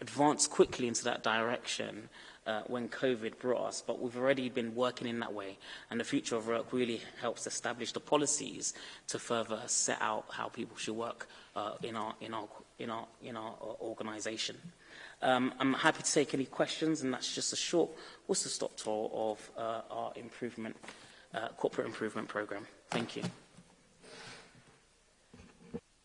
advance quickly into that direction uh, when COVID brought us, but we've already been working in that way. And the future of work really helps establish the policies to further set out how people should work uh, in our in our in our in our uh, organisation. Um, I'm happy to take any questions, and that's just a short whistle-stop tour of uh, our improvement uh, corporate improvement programme. Thank you.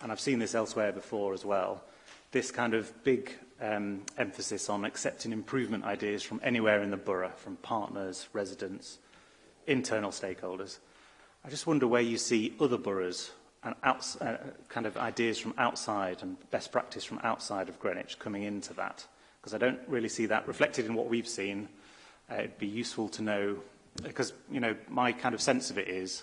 and I've seen this elsewhere before as well, this kind of big um, emphasis on accepting improvement ideas from anywhere in the borough, from partners, residents, internal stakeholders. I just wonder where you see other boroughs and outs uh, kind of ideas from outside and best practice from outside of Greenwich coming into that? Because I don't really see that reflected in what we've seen. Uh, it'd be useful to know, because, you know, my kind of sense of it is,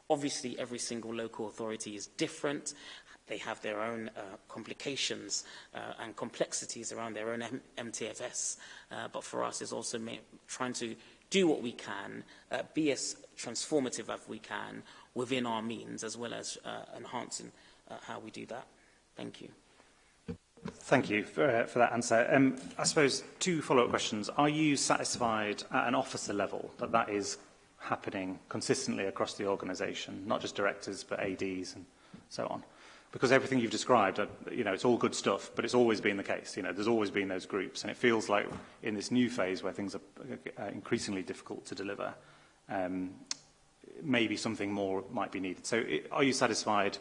Obviously, every single local authority is different, they have their own uh, complications uh, and complexities around their own M MTFS. Uh, but for us, it's also trying to do what we can, uh, be as transformative as we can within our means, as well as uh, enhancing uh, how we do that. Thank you. Thank you for, uh, for that answer. Um, I suppose two follow-up questions. Are you satisfied at an officer level that that is happening consistently across the organisation, not just directors but ADs and so on? because everything you've described, uh, you know, it's all good stuff, but it's always been the case. You know, there's always been those groups, and it feels like in this new phase where things are uh, uh, increasingly difficult to deliver, um, maybe something more might be needed. So, it, are you satisfied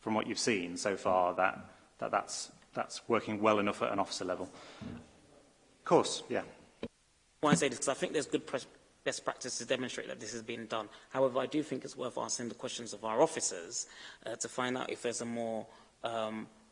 from what you've seen so far that, that that's, that's working well enough at an officer level? Of course, yeah. want to say this? Because I think there's good best practice to demonstrate that this has been done. However, I do think it's worth asking the questions of our officers uh, to find out if there's a more um,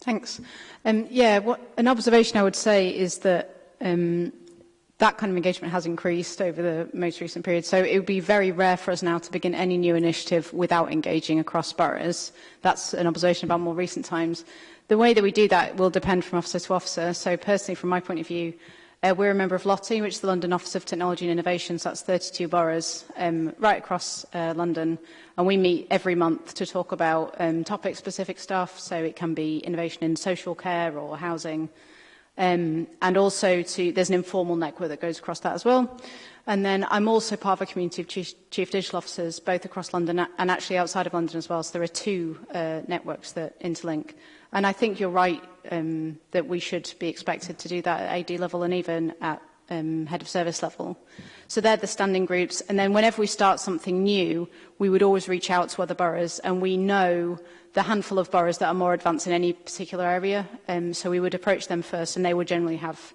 Thanks. Um, yeah, what, an observation I would say is that um, that kind of engagement has increased over the most recent period. So it would be very rare for us now to begin any new initiative without engaging across boroughs. That's an observation about more recent times. The way that we do that will depend from officer to officer. So personally, from my point of view, uh, we're a member of LOTI, which is the London Office of Technology and Innovation, so that's 32 boroughs um, right across uh, London. And we meet every month to talk about um, topic-specific stuff, so it can be innovation in social care or housing, Um, and also to, there's an informal network that goes across that as well. And then I'm also part of a community of chief, chief digital officers, both across London and actually outside of London as well. So there are two uh, networks that interlink. And I think you're right um, that we should be expected to do that at AD level and even at um, head of service level. So they're the standing groups. And then whenever we start something new, we would always reach out to other boroughs. And we know the handful of boroughs that are more advanced in any particular area. Um, so we would approach them first and they would generally have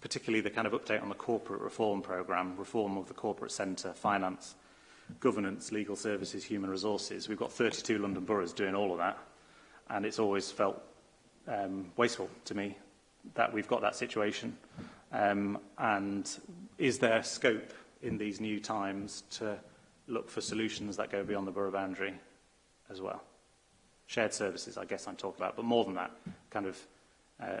particularly the kind of update on the corporate reform program, reform of the corporate centre, finance, governance, legal services, human resources. We've got 32 London boroughs doing all of that, and it's always felt um, wasteful to me that we've got that situation? Um, and is there scope in these new times to look for solutions that go beyond the borough boundary as well? Shared services, I guess I'm talking about, but more than that, kind of uh,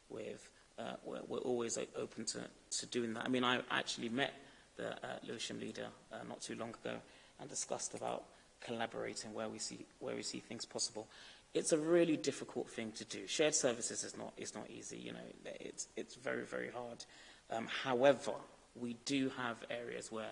with, uh, we're, we're always like, open to, to doing that. I mean, I actually met the uh, Lewisham leader uh, not too long ago and discussed about collaborating where we see, where we see things possible. It's a really difficult thing to do. Shared services is not, is not easy, you know, it's, it's very, very hard. Um, however, we do have areas where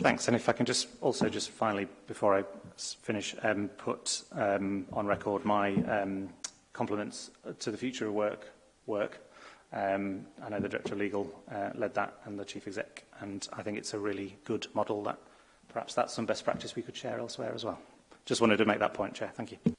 Thanks. And if I can just also just finally, before I finish, um, put um, on record my um, compliments to the Future of Work work Um, I know the Director of Legal uh, led that and the Chief Exec, and I think it's a really good model that perhaps that's some best practice we could share elsewhere as well. Just wanted to make that point, Chair. Thank you.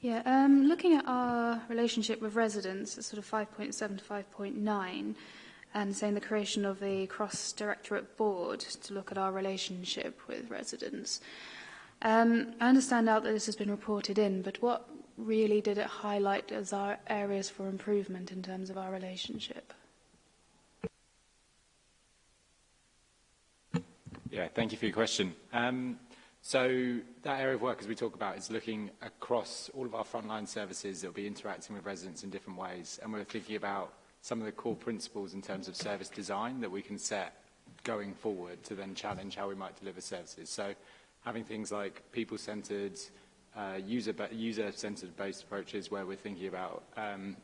Yeah, um, looking at our relationship with residents, it's sort of 5.7 to 5.9, and saying the creation of the cross-directorate board to look at our relationship with residents. Um, I understand now that this has been reported in, but what really did it highlight as our areas for improvement in terms of our relationship? Yeah, thank you for your question. Um, So that area of work, as we talk about, is looking across all of our frontline services that will be interacting with residents in different ways. And we're thinking about some of the core principles in terms of service design that we can set going forward to then challenge how we might deliver services. So having things like people-centered, uh, user-centered user based approaches where we're thinking about um,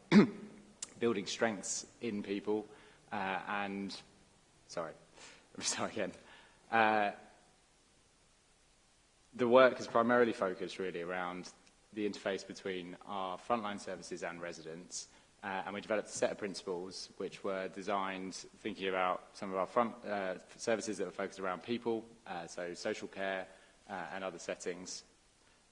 building strengths in people uh, and, sorry, let me start again, uh, the work is primarily focused really around the interface between our frontline services and residents. Uh, and we developed a set of principles which were designed thinking about some of our front uh, services that were focused around people, uh, so social care uh, and other settings.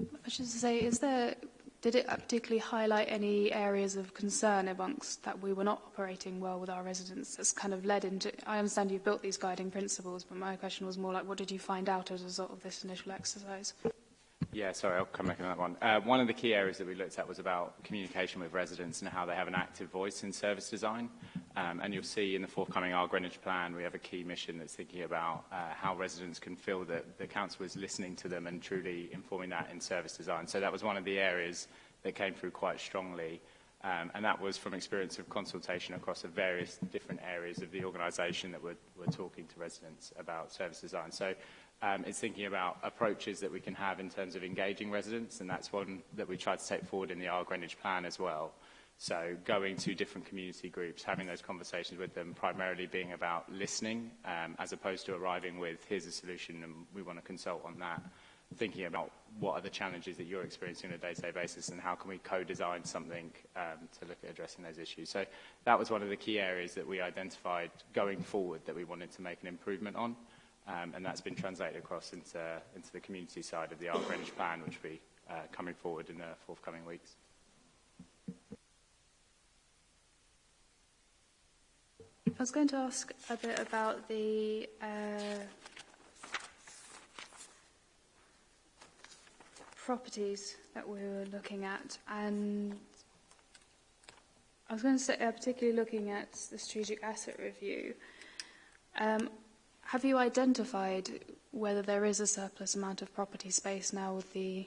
My question is to say, is there, did it particularly highlight any areas of concern amongst that we were not operating well with our residents that's kind of led into, I understand you built these guiding principles, but my question was more like, what did you find out as a result of this initial exercise? Yeah, sorry, I'll come back on that one. Uh, one of the key areas that we looked at was about communication with residents and how they have an active voice in service design. Um, and you'll see in the forthcoming Our Greenwich Plan, we have a key mission that's thinking about uh, how residents can feel that the council is listening to them and truly informing that in service design. So that was one of the areas that came through quite strongly. Um, and that was from experience of consultation across the various different areas of the organisation that we're talking to residents about service design. So um, it's thinking about approaches that we can have in terms of engaging residents, and that's one that we tried to take forward in the Our Greenwich Plan as well. So going to different community groups, having those conversations with them, primarily being about listening, um, as opposed to arriving with, here's a solution and we want to consult on that, thinking about what are the challenges that you're experiencing on a day-to-day -day basis and how can we co-design something um, to look at addressing those issues. So that was one of the key areas that we identified going forward that we wanted to make an improvement on. Um, and that's been translated across into, into the community side of the Art Greenwich plan, which will be uh, coming forward in the forthcoming weeks. I was going to ask a bit about the uh, properties that we were looking at, and I was going to say, uh, particularly looking at the strategic asset review. Um, have you identified whether there is a surplus amount of property space now with the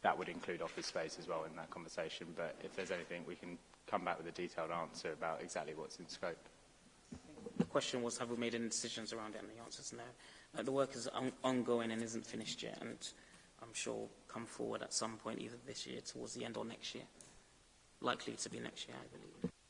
that would include office space as well in that conversation. But if there's anything, we can come back with a detailed answer about exactly what's in scope the question was, have we made any decisions around it? And the answer is no. Uh, the work is on ongoing and isn't finished yet, and I'm sure will come forward at some point, either this year, towards the end, or next year. Likely to be next year, I believe.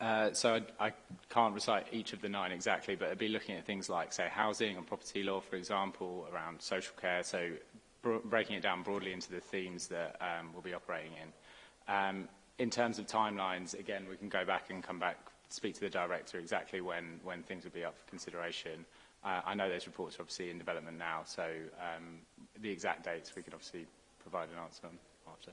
Uh, so I, I can't recite each of the nine exactly, but I'd be looking at things like, say, housing and property law, for example, around social care. So breaking it down broadly into the themes that um, we'll be operating in. Um, in terms of timelines, again, we can go back and come back, speak to the director exactly when, when things will be up for consideration. Uh, I know those reports are obviously in development now, so um, the exact dates we could obviously provide an answer on after.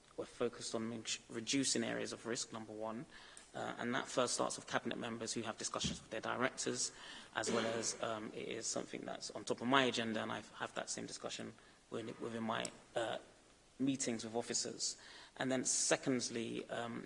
we're focused on reducing areas of risk, number one, uh, and that first starts with cabinet members who have discussions with their directors, as well as um, it is something that's on top of my agenda, and I have that same discussion within, my uh, meetings with officers. And then secondly, um,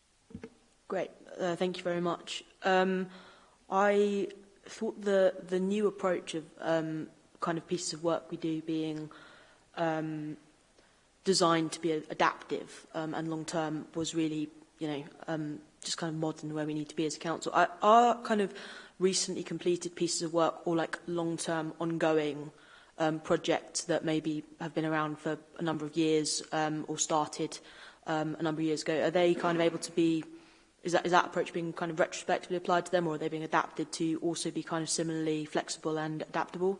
Great, uh, thank you very much. Um, I thought the, the new approach of um, kind of pieces of work we do being um, designed to be adaptive um, and long-term was really, you know, um, just kind of modern where we need to be as a council. Are, are kind of recently completed pieces of work or like long-term ongoing um, projects that maybe have been around for a number of years um, or started um, a number of years ago, are they kind of able to be, is that, is that approach being kind of retrospectively applied to them or are they being adapted to also be kind of similarly flexible and adaptable?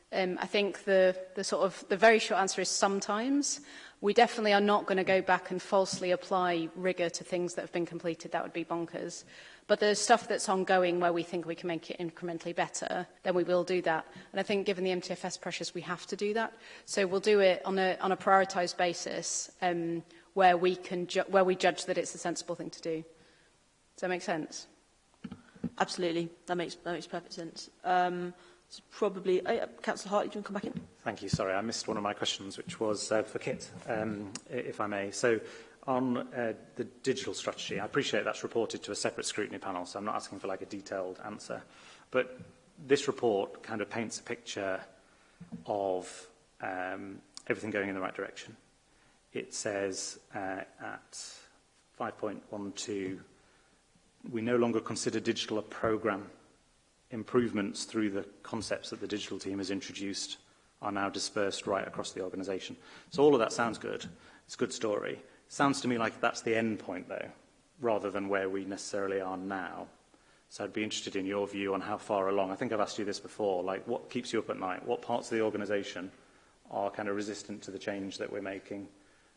um, I think the, the, sort of, the very short answer is sometimes. We definitely are not going to go back and falsely apply rigor to things that have been completed. That would be bonkers. But the stuff that's ongoing where we think we can make it incrementally better, then we will do that. And I think given the MTFS pressures, we have to do that. So we'll do it on a, on a prioritised basis um, where, we can where we judge that it's a sensible thing to do. Does that make sense? Absolutely. That makes, that makes perfect sense. Um, so probably, uh, Councillor Hartley, do you want to come back in? Thank you. Sorry, I missed one of my questions, which was uh, for Kit, um, if I may. So on uh, the digital strategy, I appreciate that's reported to a separate scrutiny panel, so I'm not asking for like a detailed answer. But this report kind of paints a picture of um, everything going in the right direction. It says uh, at 5.12, we no longer consider digital a program. Improvements through the concepts that the digital team has introduced are now dispersed right across the organisation. So all of that sounds good. It's a good story. Sounds to me like that's the end point, though, rather than where we necessarily are now. So I'd be interested in your view on how far along. I think I've asked you this before. Like, what keeps you up at night? What parts of the organisation are kind of resistant to the change that we're making?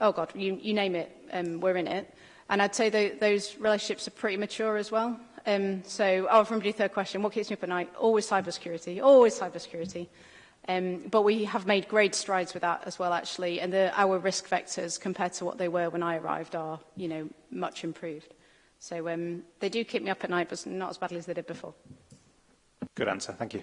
oh God, you, you name it, um, we're in it. And I'd say the, those relationships are pretty mature as well. Um, so, oh, from the third question, what keeps me up at night? Always cybersecurity, always cybersecurity. Um, but we have made great strides with that as well, actually, and the, our risk vectors compared to what they were when I arrived are, you know, much improved. So um, they do keep me up at night, but not as badly as they did before. Good answer. Thank you.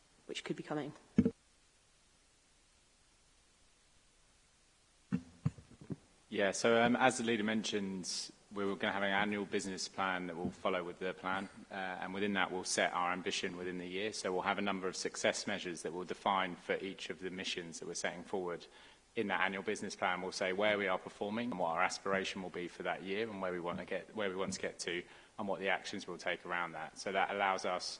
which could be coming. Yeah, so um, as the leader mentioned, we're going to have an annual business plan that will follow with the plan, uh, and within that we'll set our ambition within the year. So we'll have a number of success measures that we'll define for each of the missions that we're setting forward. In that annual business plan, we'll say where we are performing and what our aspiration will be for that year, and where we want to get, where we want to get to, and what the actions we'll take around that. So that allows us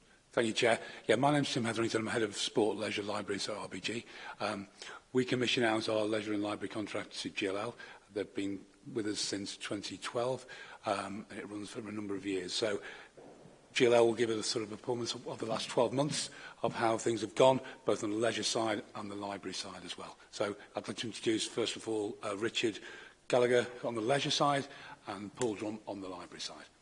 Thank you, Chair. Yeah, my name's Tim Hetherington. I'm head of Sport Leisure Libraries at RBG. Um, we commission out our leisure and library contracts to GLL. They've been with us since 2012 um, and it runs for a number of years. So GLL will give us a sort of performance of, of the last 12 months of how things have gone, both on the leisure side and the library side as well. So I'd like to introduce, first of all, uh, Richard Gallagher on the leisure side and Paul Drum on the library side.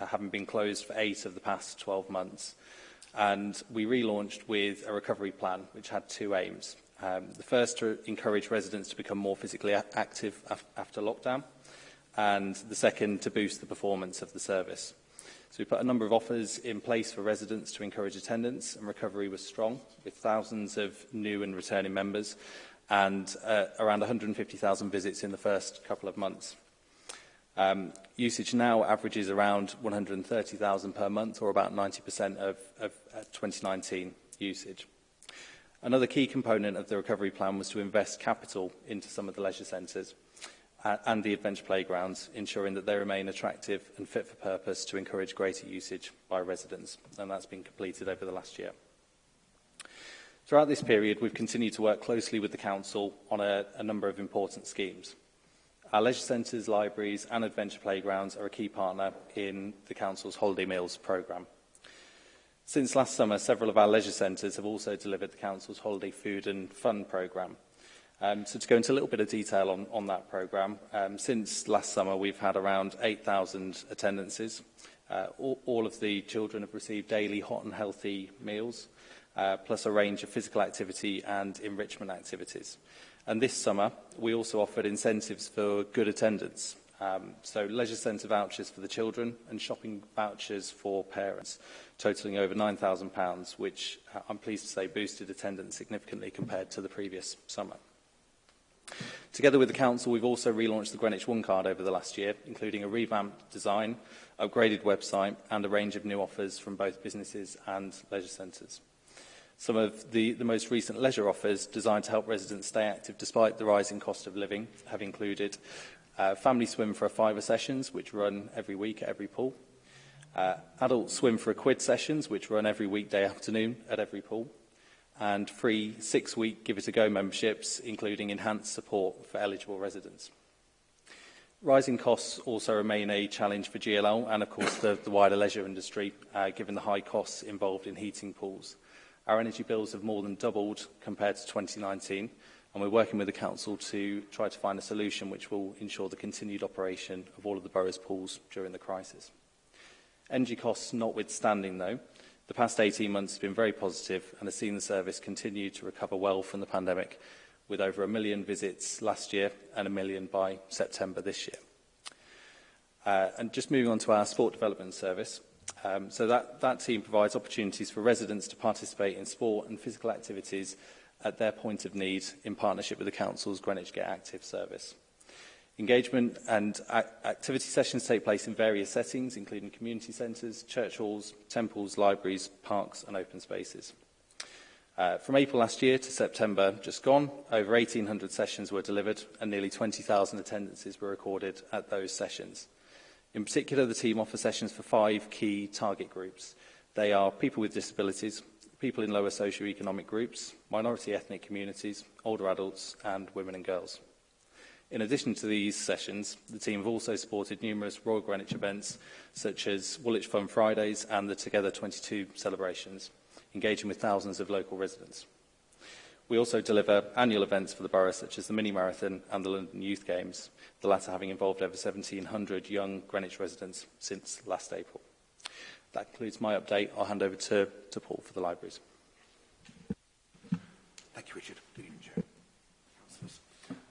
uh, having been closed for eight of the past 12 months. And we relaunched with a recovery plan, which had two aims. Um, the first to encourage residents to become more physically active af after lockdown, and the second to boost the performance of the service. So we put a number of offers in place for residents to encourage attendance and recovery was strong with thousands of new and returning members and uh, around 150,000 visits in the first couple of months. Um, usage now averages around 130,000 per month or about 90% of, of uh, 2019 usage. Another key component of the recovery plan was to invest capital into some of the leisure centres and the adventure playgrounds, ensuring that they remain attractive and fit for purpose to encourage greater usage by residents. And that's been completed over the last year. Throughout this period, we've continued to work closely with the Council on a, a number of important schemes. Our leisure centres, libraries and adventure playgrounds are a key partner in the Council's Holiday Meals programme. Since last summer, several of our leisure centres have also delivered the Council's Holiday Food and Fun programme. Um, so to go into a little bit of detail on, on that programme, um, since last summer we've had around 8,000 attendances. Uh, all, all of the children have received daily hot and healthy meals, uh, plus a range of physical activity and enrichment activities. And this summer, we also offered incentives for good attendance. Um, so leisure centre vouchers for the children and shopping vouchers for parents, totalling over £9,000, which uh, I'm pleased to say boosted attendance significantly compared to the previous summer. Together with the Council, we've also relaunched the Greenwich One card over the last year, including a revamped design, upgraded website and a range of new offers from both businesses and leisure centres. Some of the, the most recent leisure offers designed to help residents stay active despite the rising cost of living have included uh, family swim for a fiver sessions, which run every week at every pool, uh, adult swim for a quid sessions, which run every weekday afternoon at every pool, and free six-week Give It A Go memberships, including enhanced support for eligible residents. Rising costs also remain a challenge for GLL and, of course, the, the wider leisure industry, uh, given the high costs involved in heating pools. Our energy bills have more than doubled compared to 2019, and we're working with the Council to try to find a solution which will ensure the continued operation of all of the borough's pools during the crisis. Energy costs notwithstanding, though, The past 18 months have been very positive and has seen the service continue to recover well from the pandemic, with over a million visits last year and a million by September this year. Uh, and just moving on to our sport development service. Um, so that, that team provides opportunities for residents to participate in sport and physical activities at their point of need in partnership with the Council's Greenwich Get Active service. Engagement and activity sessions take place in various settings, including community centres, church halls, temples, libraries, parks and open spaces. Uh, from April last year to September just gone, over 1,800 sessions were delivered and nearly 20,000 attendances were recorded at those sessions. In particular, the team offers sessions for five key target groups. They are people with disabilities, people in lower socioeconomic groups, minority ethnic communities, older adults and women and girls. In addition to these sessions, the team have also supported numerous Royal Greenwich events, such as Woolwich Fun Fridays and the Together 22 celebrations, engaging with thousands of local residents. We also deliver annual events for the borough, such as the Mini Marathon and the London Youth Games, the latter having involved over 1,700 young Greenwich residents since last April. That concludes my update. I'll hand over to, to Paul for the libraries. Thank you, Richard.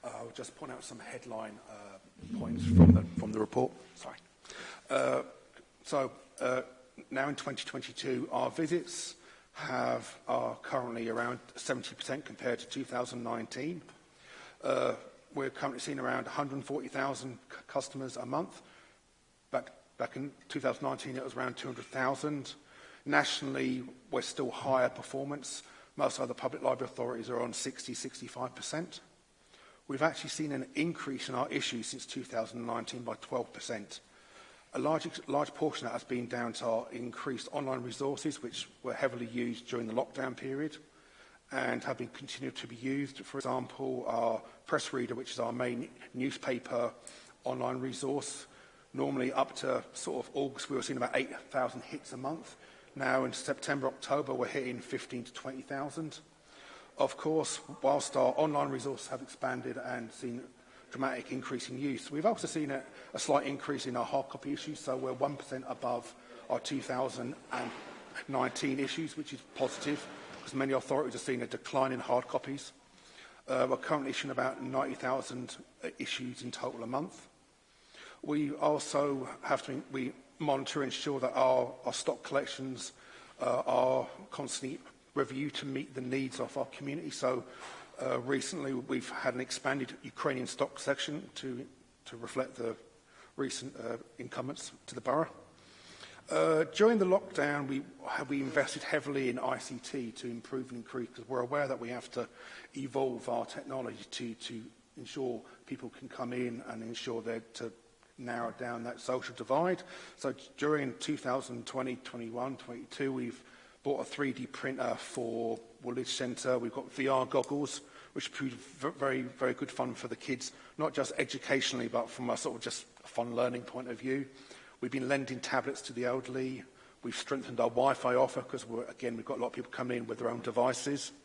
Uh, I'll just point out some headline uh, points from the, from the report. Sorry. Uh, so uh, now in 2022, our visits have are currently around 70% compared to 2019. Uh, we're currently seeing around 140,000 customers a month. Back, back in 2019, it was around 200,000. Nationally, we're still higher performance. Most other public library authorities are on 60, 65% we've actually seen an increase in our issues since 2019 by 12%. A large, large portion of that has been down to our increased online resources, which were heavily used during the lockdown period and have been continued to be used. For example, our press reader, which is our main newspaper online resource, normally up to sort of August, we were seeing about 8,000 hits a month. Now in September, October, we're hitting 15 to 20,000. Of course, whilst our online resources have expanded and seen dramatic increase in use, we've also seen a, a slight increase in our hard copy issues, so we're 1% above our 2019 issues, which is positive, because many authorities are seeing a decline in hard copies. Uh, we're currently issuing about 90,000 uh, issues in total a month. We also have to we monitor and ensure that our, our stock collections uh, are constantly review to meet the needs of our community. So uh, recently we've had an expanded Ukrainian stock section to, to reflect the recent uh, incumbents to the borough. Uh, during the lockdown, we, have we invested heavily in ICT to improve and increase, because we're aware that we have to evolve our technology to, to ensure people can come in and ensure that to narrow down that social divide. So during 2020, 21, 22, we've bought a 3D printer for Woolwich Centre. We've got VR goggles, which proved very, very good fun for the kids, not just educationally, but from a sort of just fun learning point of view. We've been lending tablets to the elderly. We've strengthened our Wi-Fi offer because, again, we've got a lot of people coming in with their own devices.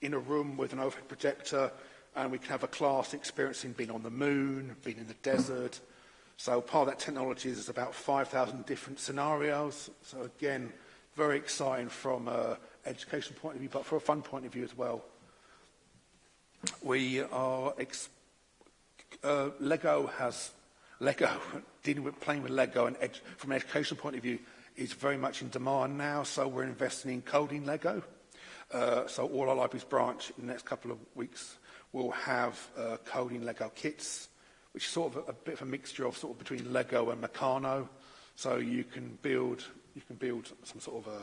in a room with an overhead projector, and we can have a class experiencing being on the moon, being in the desert. So part of that technology is about 5,000 different scenarios. So again, very exciting from an education point of view, but from a fun point of view as well we are uh, Lego has Lego dealing with playing with Lego and edu, from an educational point of view is very much in demand now. So we're investing in coding Lego. Uh, so all our libraries branch in the next couple of weeks will have uh, coding Lego kits, which is sort of a, a bit of a mixture of sort of between Lego and Meccano. So you can build you can build some sort of a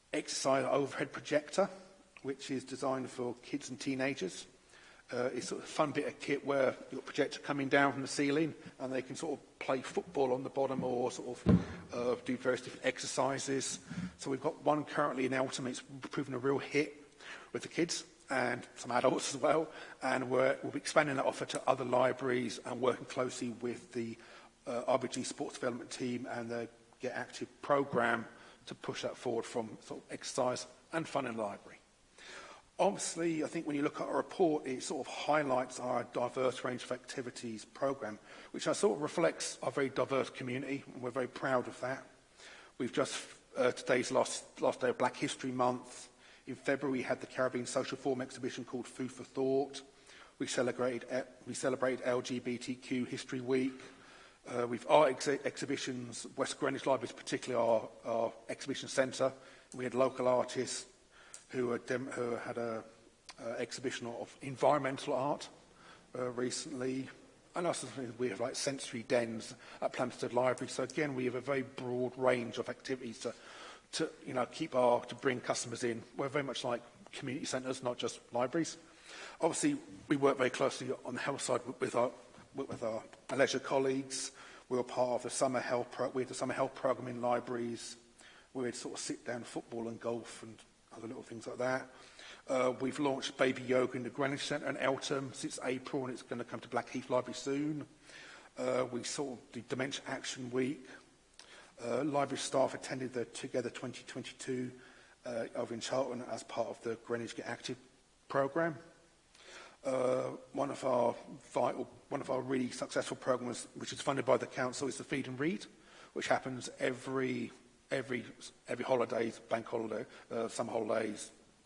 exercise overhead projector, which is designed for kids and teenagers uh, is sort of fun bit of kit where you've got projector coming down from the ceiling and they can sort of play football on the bottom or sort of uh, do various different exercises. So we've got one currently in Eltham. It's proven a real hit with the kids and some adults as well. And we're, we'll be expanding that offer to other libraries and working closely with the uh, RBG sports development team and the Get Active program to push that forward from sort of exercise and fun in the library. Obviously, I think when you look at our report, it sort of highlights our diverse range of activities program, which I sort of reflects our very diverse community, and we're very proud of that. We've just, uh, today's last, last day of Black History Month. In February, we had the Caribbean Social Forum exhibition called Food for Thought. We celebrated, uh, we celebrated LGBTQ History Week. Uh, we've art ex exhibitions, West Greenwich Library is particularly our, our exhibition centre. We had local artists, who, who had an exhibition of environmental art uh, recently. And also we have like sensory dens at Plumstead Library. So again, we have a very broad range of activities to, to you know, keep our, to bring customers in. We're very much like community centres, not just libraries. Obviously, we work very closely on the health side with our, with our leisure colleagues. We were part of the summer health pro we had the summer health program in libraries. We had sort of sit down football and golf and other little things like that. Uh, we've launched baby yoga in the Greenwich Centre and Eltham since April, and it's going to come to Blackheath Library soon. Uh, we saw the Dementia Action Week. Uh, library staff attended the Together 2022 uh, over in Charlton as part of the Greenwich Get Active programme. Uh, one of our vital, one of our really successful programmes, which is funded by the council, is the Feed and Read, which happens every every, every holidays, bank holiday, uh, summer holidays,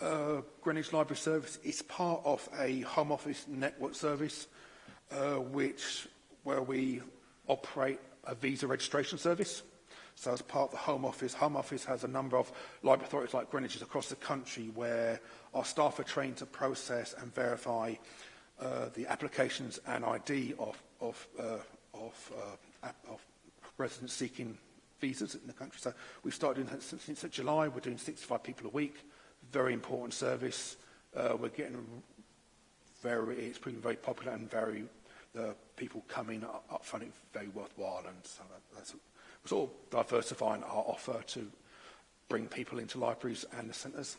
Uh, Greenwich Library Service is part of a Home Office network service, uh, which where we operate a visa registration service. So as part of the Home Office, Home Office has a number of library authorities like Greenwich's across the country where our staff are trained to process and verify uh, the applications and ID of, of, uh, of, uh, of residents seeking visas in the country. So we've started doing that since, since July. We're doing 65 people a week very important service. Uh, we're getting very, it's been very popular and very, the uh, people coming up, up find it very worthwhile. And so that's sort of diversifying our offer to bring people into libraries and the centres.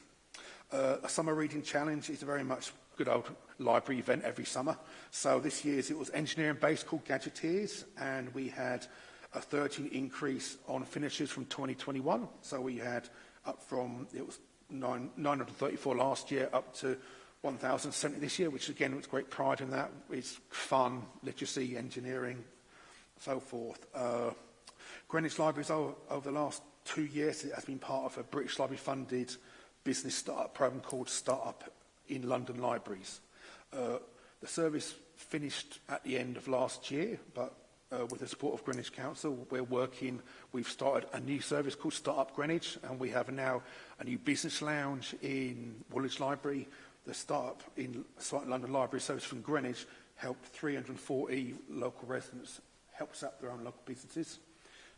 Uh, a summer reading challenge is very much good old library event every summer. So this year's it was engineering based called Gadgeteers and we had a 13 increase on finishes from 2021. So we had up from it was 934 last year up to 1,070 this year, which again, was great pride in that. It's fun, literacy, engineering, so forth. Uh, Greenwich Libraries over, over the last two years it has been part of a British Library funded business startup program called Startup in London Libraries. Uh, the service finished at the end of last year, but uh, with the support of Greenwich Council. We're working, we've started a new service called Startup Greenwich, and we have now a new business lounge in Woolwich Library. The startup in South London Library Service from Greenwich helped 340 local residents, helps up their own local businesses.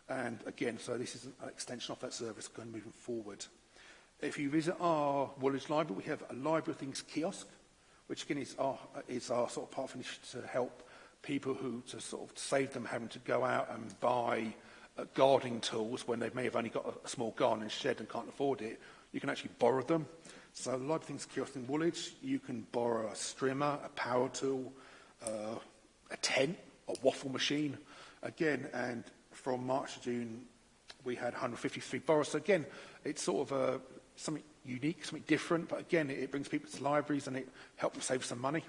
And again, so this is an extension of that service going moving forward. If you visit our Woolwich Library, we have a Library Things kiosk, which again is our, is our sort of part of initiative to help people who to sort of save them having to go out and buy uh, gardening tools when they may have only got a, a small garden shed and can't afford it, you can actually borrow them. So a lot of things kiosk in Woolwich, you can borrow a strimmer, a power tool, uh, a tent, a waffle machine. Again, and from March to June, we had 153 borrowers. So again, it's sort of a, something unique, something different, but again, it, it brings people to libraries and it helps them save some money.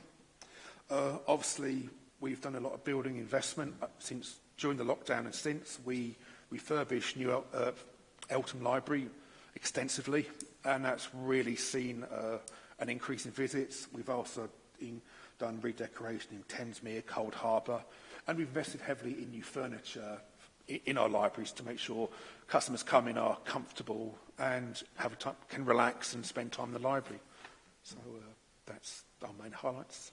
Uh, obviously, We've done a lot of building investment uh, since during the lockdown and since. We refurbished New El uh, Eltham Library extensively, and that's really seen uh, an increase in visits. We've also in, done redecoration in Thamesmere, Cold Harbour, and we've invested heavily in new furniture in, in our libraries to make sure customers come in are comfortable and have a time, can relax and spend time in the library. So uh, that's our main highlights.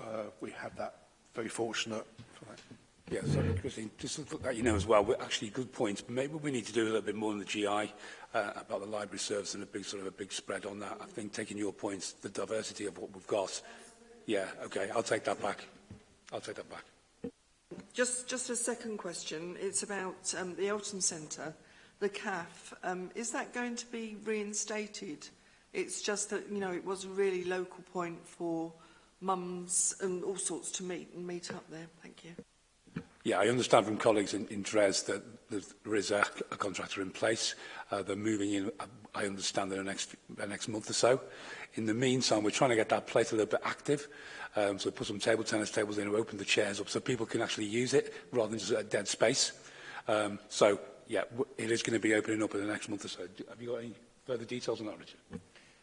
uh, we have that very fortunate. Sorry. Yeah, sorry, Christine. Just to put you know as well, we're actually good points. maybe we need to do a little bit more in the GI uh, about the library service and a big sort of a big spread on that. I think taking your points, the diversity of what we've got. Yeah, okay, I'll take that back. I'll take that back. Just, just a second question. It's about um, the Elton Centre, the CAF. Um, is that going to be reinstated? It's just that, you know, it was a really local point for mums and all sorts to meet and meet up there. Thank you. Yeah, I understand from colleagues in, in DRES that there is a, a contractor in place. Uh, they're moving in, uh, I understand, in the next, the next month or so. In the meantime, we're trying to get that place a little bit active. Um, so put some table tennis tables in and open the chairs up so people can actually use it rather than just a dead space. Um, so, yeah, it is going to be opening up in the next month or so. Have you got any further details on that, Richard?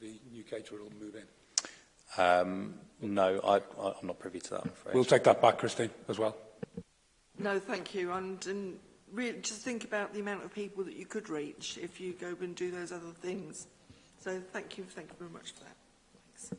the new caterer will move in? Um, no, I, I, I'm not privy to that, I'm afraid. We'll take that back, Christine, as well. No, thank you. And, and really just think about the amount of people that you could reach if you go and do those other things. So thank you, thank you very much for that.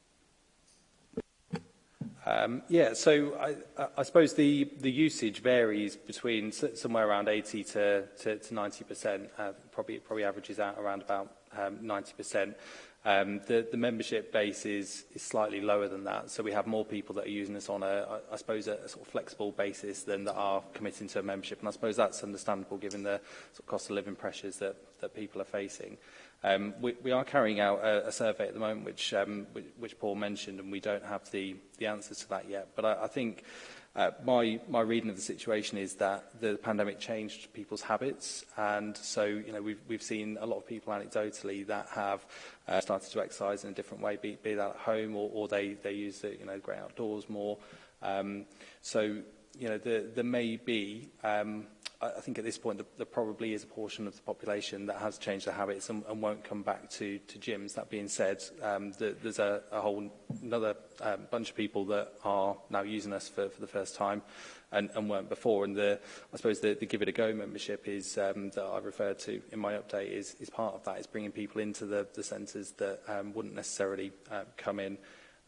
Um, yeah, so I, I suppose the, the usage varies between somewhere around 80 to, to, to 90%, uh, probably, probably averages out around about um, 90%. Um, the, the membership base is, is slightly lower than that, so we have more people that are using this on a, I suppose, a, a sort of flexible basis than that are committing to a membership, and I suppose that's understandable given the sort of cost of living pressures that, that people are facing. Um, we, we are carrying out a, a survey at the moment, which, um, which, which Paul mentioned, and we don't have the, the answers to that yet, but I, I think Uh, my, my reading of the situation is that the pandemic changed people's habits and so you know we've, we've seen a lot of people anecdotally that have uh, started to exercise in a different way, be, be that at home or, or they, they use the you know, great outdoors more. Um, so you know, there, there may be um, I, I think at this point, there, the probably is a portion of the population that has changed their habits and, and won't come back to, to gyms. That being said, um, the, there's a, a whole another um, bunch of people that are now using us for, for the first time and, and weren't before. And the, I suppose the, the Give It A Go membership is, um, that I referred to in my update is, is part of that. It's bringing people into the, the centres that um, wouldn't necessarily uh, come in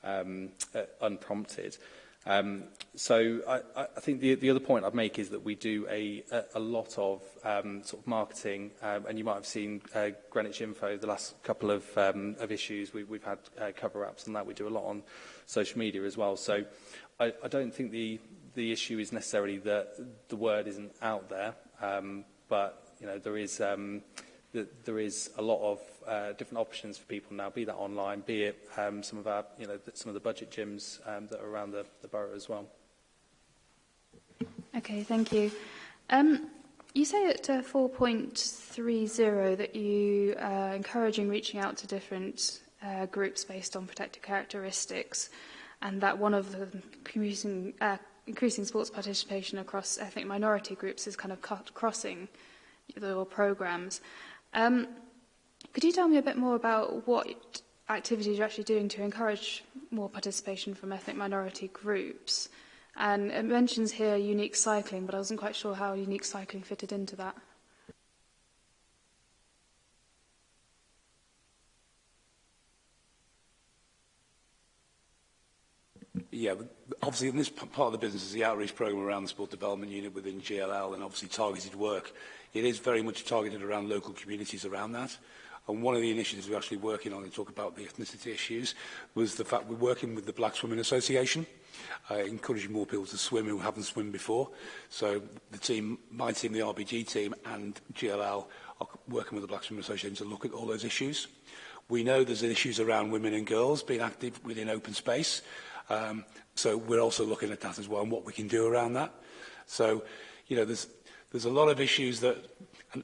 um, uh, unprompted. Um, so I, I think the, the other point I'd make is that we do a, a, a lot of um, sort of marketing, um, and you might have seen uh, Greenwich Info, the last couple of, um, of issues, we, we've had uh, cover ups and that. We do a lot on social media as well. So I, I don't think the, the issue is necessarily that the word isn't out there, um, but you know, there is um, uh, that there is a lot of uh, different options for people now, be that online, be it um, some of our, you know, some of the budget gyms um, that are around the, the borough as well. Okay, thank you. Um, you say at uh, 4.30 that you are uh, encouraging reaching out to different uh, groups based on protected characteristics and that one of the increasing, uh, increasing sports participation across ethnic minority groups is kind of cut crossing your programs. Um, could you tell me a bit more about what activities you're actually doing to encourage more participation from ethnic minority groups? And it mentions here unique cycling, but I wasn't quite sure how unique cycling fitted into that. Yeah, obviously in this part of the business is the outreach program around the Sport Development Unit within GLL and obviously targeted work. It is very much targeted around local communities around that. And one of the initiatives we're actually working on and talk about the ethnicity issues was the fact we're working with the Black Swimming Association, uh, encouraging more people to swim who haven't swum before. So the team, my team, the RBG team and GLL working with the Black Association to look at all those issues. We know there's issues around women and girls being active within open space. Um, so we're also looking at that as well and what we can do around that. So, you know, there's, there's a lot of issues that, and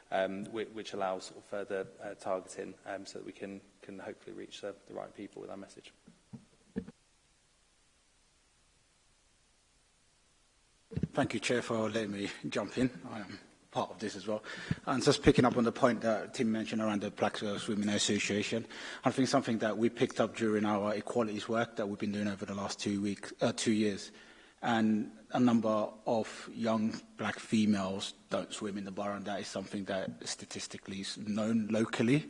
um, which, which allows sort of further uh, targeting um, so that we can, can hopefully reach the, the right people with our message. Thank you, Chair, for letting me jump in. I am part of this as well. And just picking up on the point that Tim mentioned around the Black Swimming Association, I think something that we picked up during our equalities work that we've been doing over the last two weeks, uh, two years, and a number of young black females don't swim in the bar, and that is something that statistically is known locally,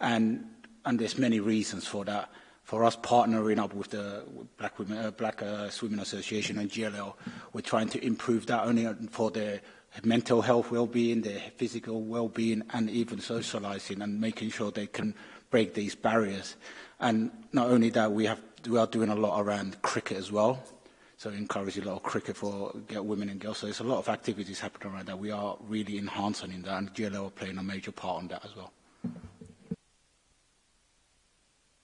and and there's many reasons for that. For us partnering up with the Black Women uh, Black uh, Swimming Association and GLL, we're trying to improve that only for the mental health well-being, their physical well-being, and even socialising and making sure they can break these barriers. And not only that, we, have, we are doing a lot around cricket as well. So encourage a lot of cricket for women and girls. So there's a lot of activities happening around that. We are really enhancing in that, and GLO are playing a major part on that as well.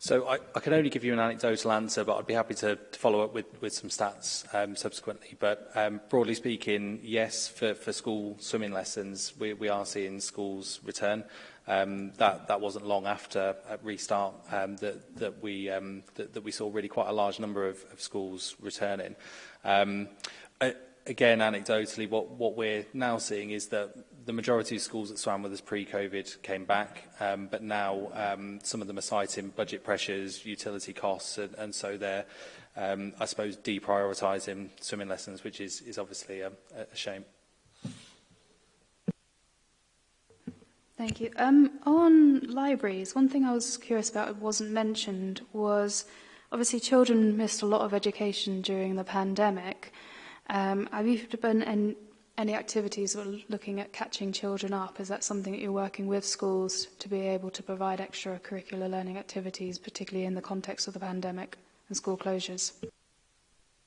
So I, I can only give you an anecdotal answer, but I'd be happy to, to follow up with, with some stats um, subsequently. But um, broadly speaking, yes, for, for school swimming lessons, we, we are seeing schools return. Um, that, that wasn't long after at restart um, that, that, we, um, that, that we saw really quite a large number of, of schools returning. Um, I, again, anecdotally, what, what we're now seeing is that the majority of schools that swam with us pre-COVID came back, um, but now um, some of them are citing budget pressures, utility costs, and, and so they're, um, I suppose, deprioritising swimming lessons, which is, is obviously a, a shame. Thank you. Um, on libraries, one thing I was curious about that wasn't mentioned was obviously children missed a lot of education during the pandemic. Um, have you been in, any activities or looking at catching children up? Is that something that you're working with schools to be able to provide extracurricular learning activities, particularly in the context of the pandemic and school closures?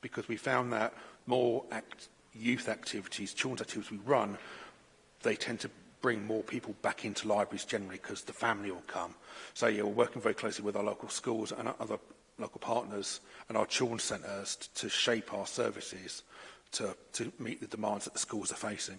because we found that more act youth activities, children's activities we run, they tend to bring more people back into libraries generally because the family will come. So yeah, we're working very closely with our local schools and other local partners and our children's centres to shape our services to, to meet the demands that the schools are facing.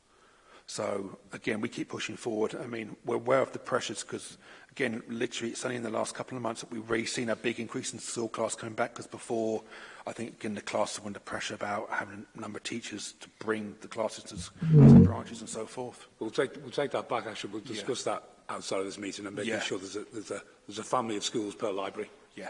So again, we keep pushing forward. I mean, we're aware of the pressures because, again, literally, it's only in the last couple of months that we've really seen a big increase in school class coming back. Because before, I think again, the class were under pressure about having a number of teachers to bring the classes to, the branches and so forth. We'll take we'll take that back. Actually, we'll discuss yeah. that outside of this meeting and making yeah. sure there's a, there's a there's a family of schools per library. Yeah.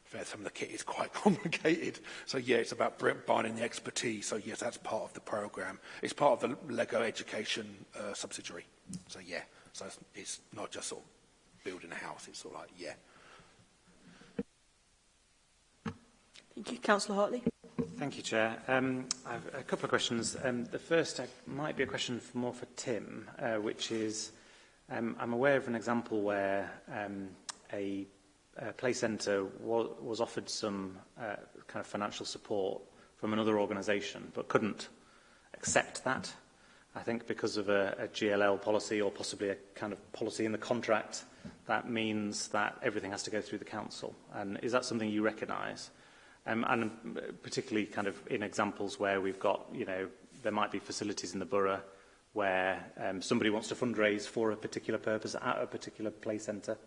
fair, some of the kit is quite complicated. So yeah, it's about buying in the expertise. So yes, that's part of the program. It's part of the Lego education uh, subsidiary. So yeah. So it's, it's not just sort of building a house, it's sort of like, yeah. Thank you. Councillor Hartley. Thank you, Chair. Um, I have a couple of questions. Um, the first uh, might be a question for, more for Tim, uh, which is, um, I'm aware of an example where um, a, a play centre was, was offered some uh, kind of financial support from another organisation, but couldn't accept that. I think because of a, a GLL policy or possibly a kind of policy in the contract, that means that everything has to go through the council. And is that something you recognise? Um, and uh, particularly kind of in examples where we've got, you know, there might be facilities in the borough where um, somebody wants to fundraise for a particular purpose at a particular play centre.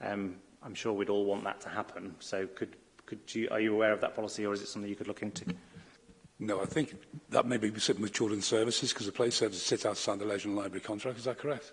Um, I'm sure we'd all want that to happen. So could, could you, are you aware of that policy or is it something you could look into? Mm -hmm. No, I think that may be sitting with Children's Services because the play services sit outside the Leisure and Library contract. Is that correct?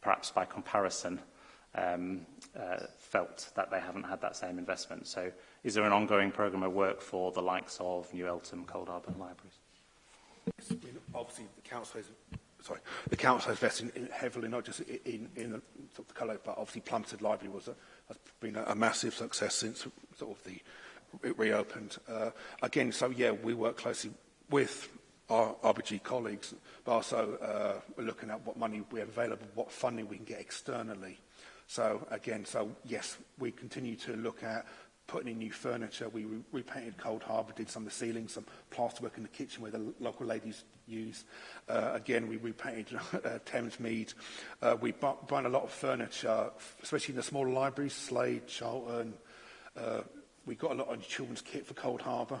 perhaps by comparison, um, uh, felt that they haven't had that same investment. So is there an ongoing programme of work for the likes of New Eltham, Cold Harbour libraries? I mean, obviously, the council is sorry, the council has invested in heavily, not just in, in the, sort of the colour, but obviously Plumstead Library was a, has been a, a massive success since sort of the it reopened. Uh, again, so yeah, we work closely with our RBG colleagues, but also uh, we're looking at what money we have available, what funding we can get externally. So again, so yes, we continue to look at putting in new furniture. We re repainted Cold Harbour, did some of the ceiling, some plasterwork in the kitchen where the local ladies use. Uh, again, we repainted uh, Thames Mead. Uh, we buying a lot of furniture, especially in the small libraries, Slade, Charlton. Uh, we got a lot of children's kit for Cold Harbour.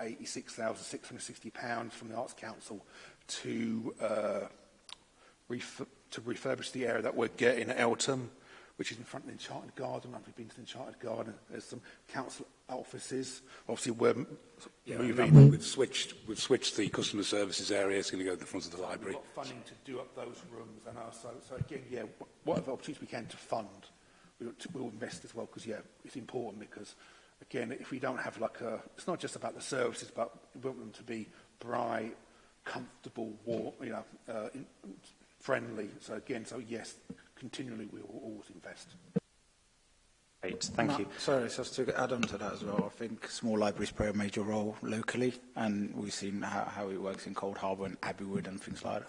£86,660 from the Arts Council to, uh, ref to refurbish the area that we're getting at Eltham which is in front of the Enchanted Garden. I've been to the Enchanted Garden. There's some council offices. Obviously, we're yeah, moving. We've switched, we've switched the customer services area. It's going to go to the front of the library. We've got funding to do up those rooms. And also, so again, yeah, whatever opportunities we can to fund, we'll, we'll invest as well because, yeah, it's important because, again, if we don't have like a... It's not just about the services, but we want them to be bright, comfortable, warm, you know, uh, in, friendly. So again, so yes, continually we will always invest. Great, thank Matt, you. Sorry, just to add on to that as well, I think small libraries play a major role locally, and we've seen how, how it works in Cold Harbour and Abbeywood and things like that.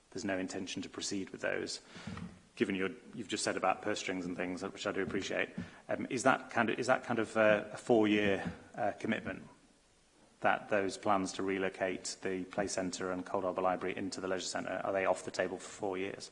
there's no intention to proceed with those. Given your, you've just said about purse strings and things, which I do appreciate, um, is that kind of, is that kind of uh, a four-year uh, commitment that those plans to relocate the play centre and Cold Harbour Library into the leisure centre, are they off the table for four years?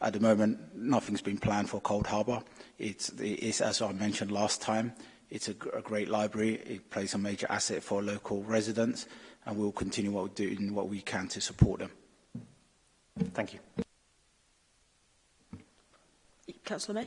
at the moment, nothing's been planned for Cold Harbour. It's, it's, as I mentioned last time, it's a, a great library. It plays a major asset for local residents, and we'll continue what we're doing, what we can to support them. Thank you. Councillor May.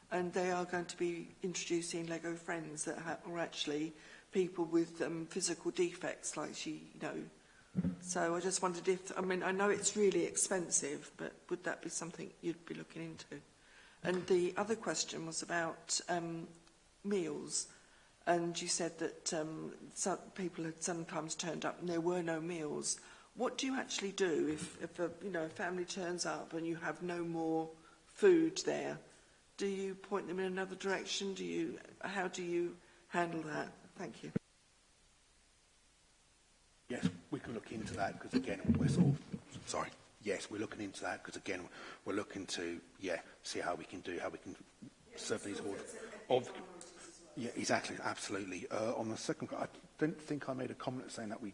And they are going to be introducing Lego friends that are actually people with um, physical defects, like she, you know. So I just wondered if, I mean, I know it's really expensive, but would that be something you'd be looking into? And the other question was about um, meals. And you said that um, some people had sometimes turned up and there were no meals. What do you actually do if, if a, you know, a family turns up and you have no more food there? Do you point them in another direction? Do you, how do you handle that? Thank you. Yes, we can look into that because again, we're sort of, sorry, yes, we're looking into that because again, we're looking to, yeah, see how we can do, how we can serve these orders. Yeah, exactly. Absolutely. Uh, on the second, I don't think I made a comment saying that we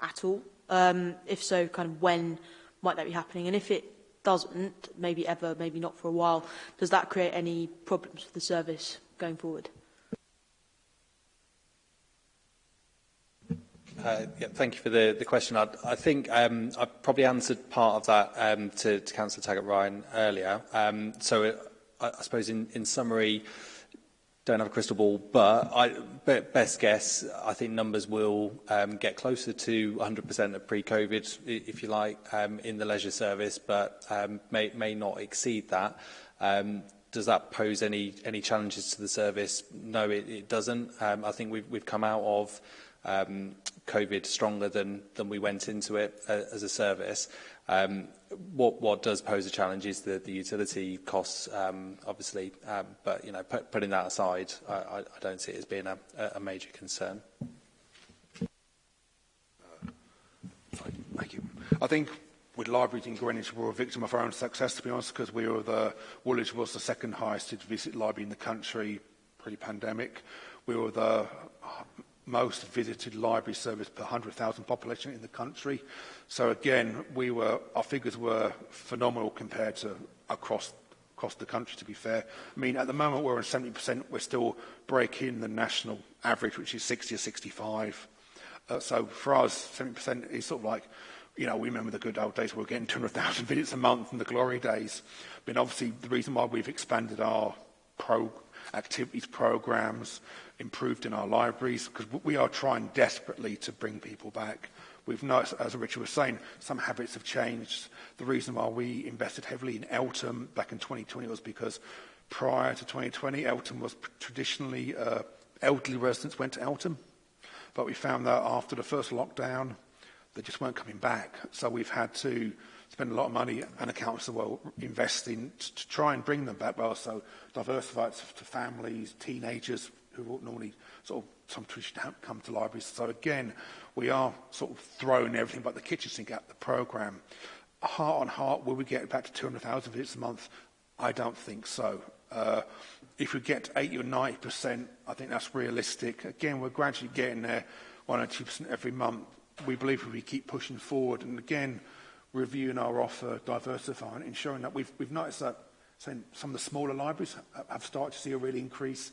at all? Um, if so, kind of when might that be happening? And if it doesn't, maybe ever, maybe not for a while, does that create any problems for the service going forward? Uh, yeah, thank you for the, the question. I, I think um, I probably answered part of that um, to, to Councillor Taggart-Ryan earlier. Um, so it, I, I suppose in, in summary, uh, don't have a crystal ball, but I, best guess, I think numbers will um, get closer to 100% of pre-COVID, if you like, um, in the leisure service, but um, may, may not exceed that. Um, does that pose any any challenges to the service? No, it, it doesn't. Um, I think we've we've come out of um, COVID stronger than than we went into it uh, as a service. Um, what, what does pose a challenge is the, the utility costs, um, obviously, um, but you know, put, putting that aside, I, I, I don't see it as being a, a major concern. Uh, thank you. I think with libraries in Greenwich, we're a victim of our own success, to be honest, because we were the, Woolwich was the second highest visit library in the country pre-pandemic. We were the most visited library service per 100,000 population in the country. So again, we were, our figures were phenomenal compared to across across the country, to be fair. I mean, at the moment, we're on 70%. We're still breaking the national average, which is 60 or 65. Uh, so for us, 70% is sort of like, you know, we remember the good old days we were getting 200,000 visits a month in the glory days. But obviously, the reason why we've expanded our pro activities programs improved in our libraries because we are trying desperately to bring people back. We've noticed, as Richard was saying, some habits have changed. The reason why we invested heavily in Eltham back in 2020 was because prior to 2020, Eltham was traditionally uh, elderly residents went to Eltham. But we found that after the first lockdown, they just weren't coming back. So we've had to spend a lot of money and accounts the council investing to try and bring them back, but also diversify it to families, teenagers, who will normally sort of sometimes don't come to libraries. So again, we are sort of throwing everything but the kitchen sink at the program. Heart on heart, will we get back to 200,000 visits a month? I don't think so. Uh, if we get 80 or 90%, I think that's realistic. Again, we're gradually getting there, 1 or 2% every month. We believe if we keep pushing forward, and again, reviewing our offer, diversifying, ensuring that we've, we've noticed that saying some of the smaller libraries have started to see a real increase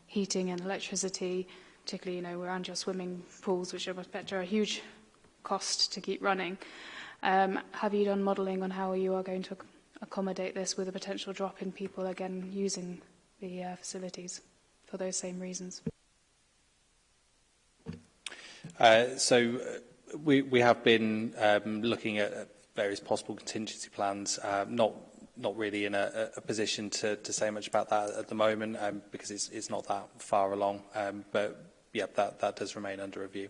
heating and electricity? particularly you know, we're where your swimming pools, which I bet are a huge cost to keep running. Um, have you done modelling on how you are going to accommodate this with a potential drop in people again using the uh, facilities for those same reasons? Uh, so uh, we, we have been um, looking at, at various possible contingency plans, uh, not not really in a, a position to, to say much about that at the moment um, because it's, it's not that far along. Um, but yep, that, that does remain under review.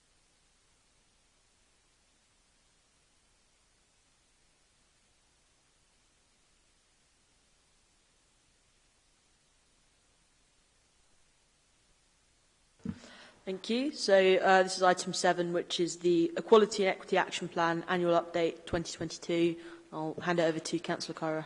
Thank you. So uh, this is item 7, which is the Equality and Equity Action Plan Annual Update 2022. I'll hand it over to Councillor Cora.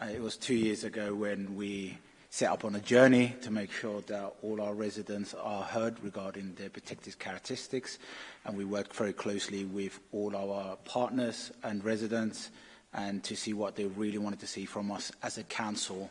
Uh, it was two years ago when we set up on a journey to make sure that all our residents are heard regarding their protected characteristics. And we work very closely with all our partners and residents and to see what they really wanted to see from us as a council.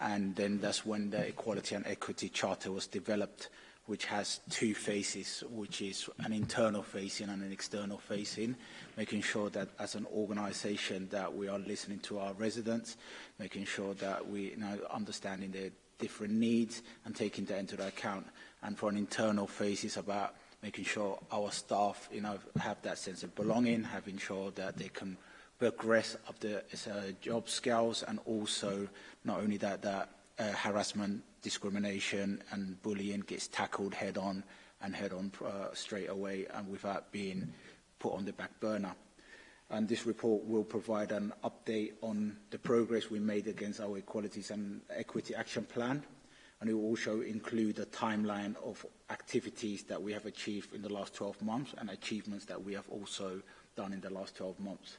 And then that's when the Equality and Equity Charter was developed which has two faces, which is an internal facing and an external facing, making sure that as an organization that we are listening to our residents, making sure that we you know, understanding their different needs and taking that into account. And for an internal face, it's about making sure our staff you know, have that sense of belonging, having sure that they can progress up the uh, job scales and also not only that, that uh, harassment discrimination and bullying gets tackled head on and head on uh, straight away and without being put on the back burner. And this report will provide an update on the progress we made against our Equalities and Equity Action Plan. And it will also include a timeline of activities that we have achieved in the last 12 months and achievements that we have also done in the last 12 months.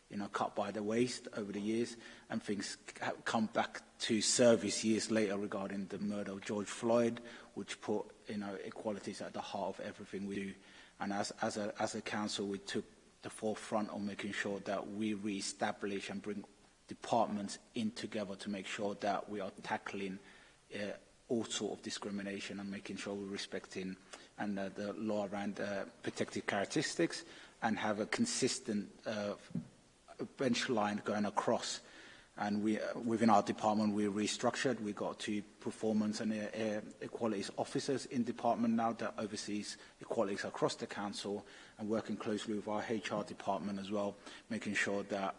you know, cut by the waist over the years, and things come back to service years later regarding the murder of George Floyd, which put you know equalities at the heart of everything we do. And as as a as a council, we took the forefront on making sure that we re-establish and bring departments in together to make sure that we are tackling uh, all sort of discrimination and making sure we're respecting and uh, the law around uh, protected characteristics and have a consistent uh, bench line going across. And we, uh, within our department, we restructured. We got two performance and uh, equalities officers in department now that oversees equalities across the council and working closely with our HR department as well, making sure that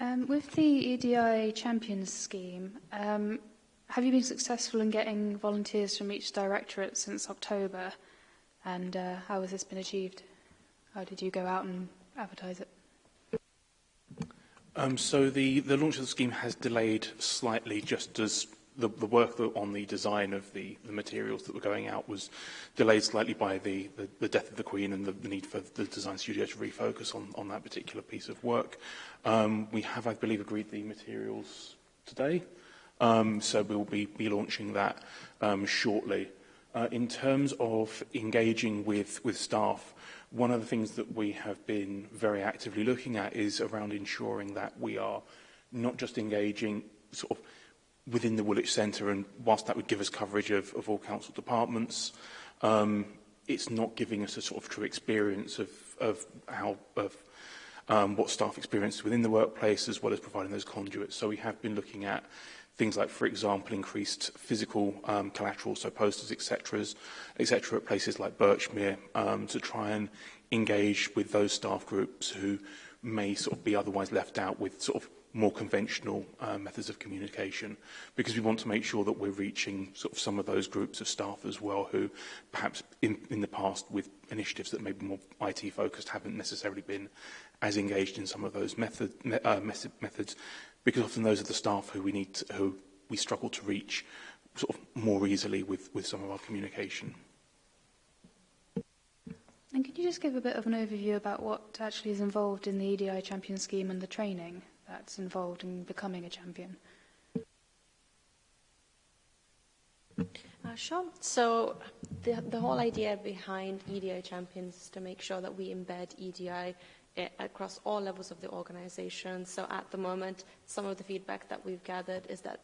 Um, with the EDI Champions scheme, um, have you been successful in getting volunteers from each directorate since October? And uh, how has this been achieved? How did you go out and advertise it? Um, so the, the launch of the scheme has delayed slightly just as the, the work on the design of the, the materials that were going out was delayed slightly by the, the, the death of the Queen and the, the need for the design studio to refocus on, on that particular piece of work. Um, we have, I believe, agreed the materials today. Um, so we will be, be launching that um, shortly. Uh, in terms of engaging with, with staff, one of the things that we have been very actively looking at is around ensuring that we are not just engaging sort of within the Woolwich Centre, and whilst that would give us coverage of, of all council departments, um, it's not giving us a sort of true experience of, of how of um, what staff experience within the workplace, as well as providing those conduits. So we have been looking at things like, for example, increased physical um, collateral, so posters, etc., etc., at places like Birchmere, um, to try and engage with those staff groups who may sort of be otherwise left out with sort of more conventional uh, methods of communication because we want to make sure that we're reaching sort of some of those groups of staff as well who perhaps in, in the past with initiatives that may be more IT focused haven't necessarily been as engaged in some of those method, me, uh, methods because often those are the staff who we need to, who we struggle to reach sort of more easily with, with some of our communication. And can you just give a bit of an overview about what actually is involved in the EDI champion scheme and the training that's involved in becoming a champion? Uh, sure. So the, the whole idea behind EDI champions is to make sure that we embed EDI Eh, across all levels of the organization. So at the moment, some of the feedback that we've gathered is that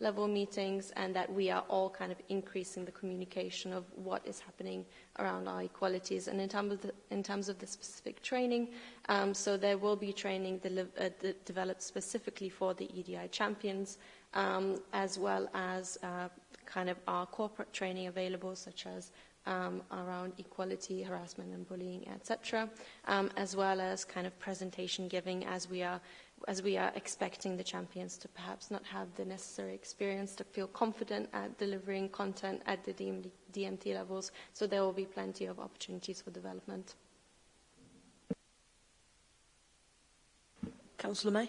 level meetings, and that we are all kind of increasing the communication of what is happening around our equalities. And in, terms of the, terms of the specific training, um, so there will be training uh, developed specifically for the EDI champions, um, as well as uh, kind of our corporate training available, such as um, around equality, harassment and bullying, etc., um, as well as kind of presentation giving as we are as we are expecting the champions to perhaps not have the necessary experience to feel confident at delivering content at the DMD, DMT levels. So there will be plenty of opportunities for development. Councillor May?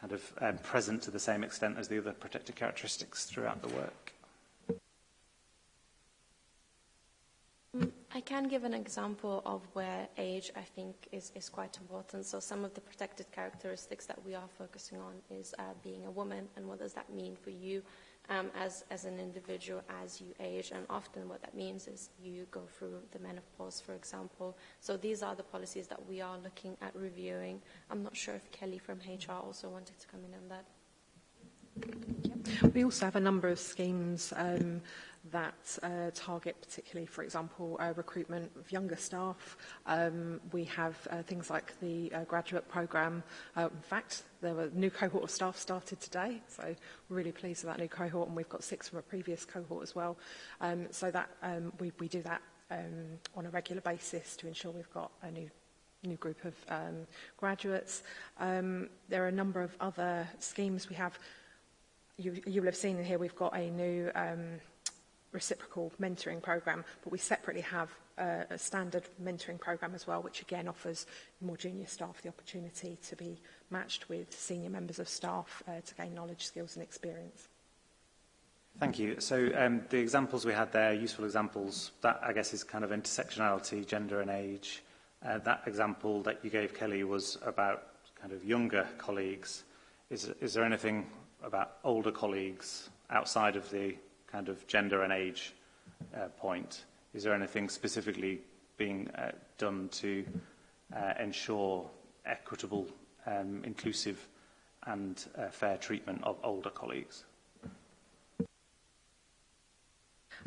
kind of um, present to the same extent as the other protected characteristics throughout the work? I can give an example of where age, I think, is, is quite important. So some of the protected characteristics that we are focusing on is uh, being a woman and what does that mean for you um, as, as an individual as you age. And often what that means is you go through the menopause, for example. So these are the policies that we are looking at reviewing. I'm not sure if Kelly from HR also wanted to come in on that. We also have a number of schemes um, that uh, target particularly, for example, uh, recruitment of younger staff. Um, we have uh, things like the uh, graduate program. Uh, in fact, there were new cohort of staff started today, so we're really pleased with that new cohort, and we've got six from a previous cohort as well. Um, so that um, we, we do that um, on a regular basis to ensure we've got a new new group of um, graduates. Um, there are a number of other schemes we have. You, you you'll have seen in here we've got a new um, reciprocal mentoring program, but we separately have uh, a standard mentoring program as well, which again offers more junior staff the opportunity to be matched with senior members of staff uh, to gain knowledge, skills and experience. Thank you. So um, the examples we had there, useful examples, that I guess is kind of intersectionality, gender and age. Uh, that example that you gave, Kelly, was about kind of younger colleagues. Is, is there anything about older colleagues outside of the kind of gender and age uh, point. Is there anything specifically being uh, done to uh, ensure equitable, um, inclusive and uh, fair treatment of older colleagues?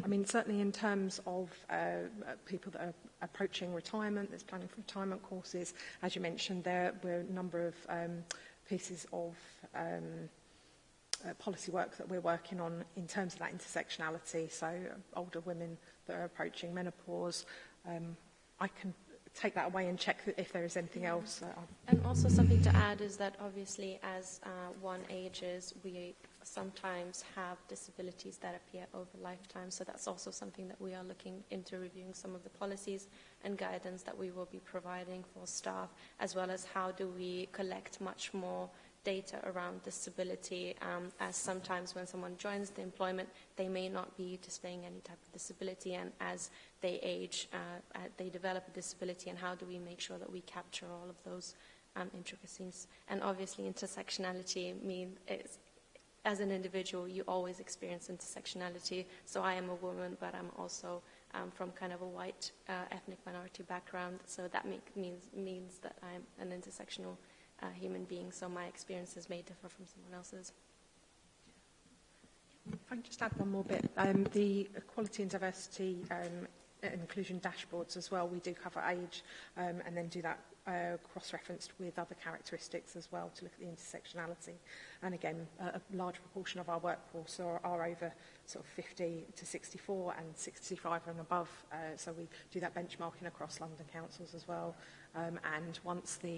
I mean, certainly in terms of uh, people that are approaching retirement, there's planning for retirement courses. As you mentioned, there were a number of um, pieces of um, Uh, policy work that we're working on in terms of that intersectionality, so uh, older women that are approaching menopause. Um, I can take that away and check if there is anything else. Uh, and also something to add is that obviously as uh, one ages, we sometimes have disabilities that appear over lifetime. So that's also something that we are looking into reviewing some of the policies and guidance that we will be providing for staff, as well as how do we collect much more data around disability, um, as sometimes when someone joins the employment, they may not be displaying any type of disability, and as they age, uh, uh they develop a disability, and how do we make sure that we capture all of those um, intricacies? And obviously, intersectionality means as an individual, you always experience intersectionality. So I am a woman, but I'm also um, from kind of a white uh, ethnic minority background. So that make, means means that I'm an intersectional a uh, human being, so my experiences may differ from someone else's. If I can just add one more bit, um, the equality and diversity um, uh, inclusion dashboards as well, we do cover age um, and then do that uh, cross-referenced with other characteristics as well to look at the intersectionality. And again, a, a large proportion of our workforce are, are over sort of 50 to 64 and 65 and above. Uh, so we do that benchmarking across London councils as well. Um, and once the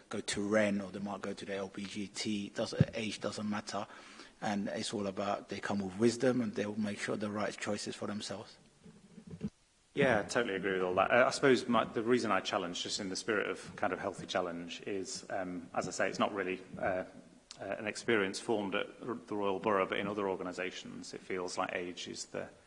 go to REN or they might go to the LBGT. Does, age doesn't matter. And it's all about they come with wisdom and they'll make sure the right choices for themselves. Yeah, I totally agree with all that. Uh, I suppose my, the reason I challenge, just in the spirit of kind of healthy challenge, is, um, as I say, it's not really uh, uh, an experience formed at the Royal Borough, but in other organisations, it feels like age is the,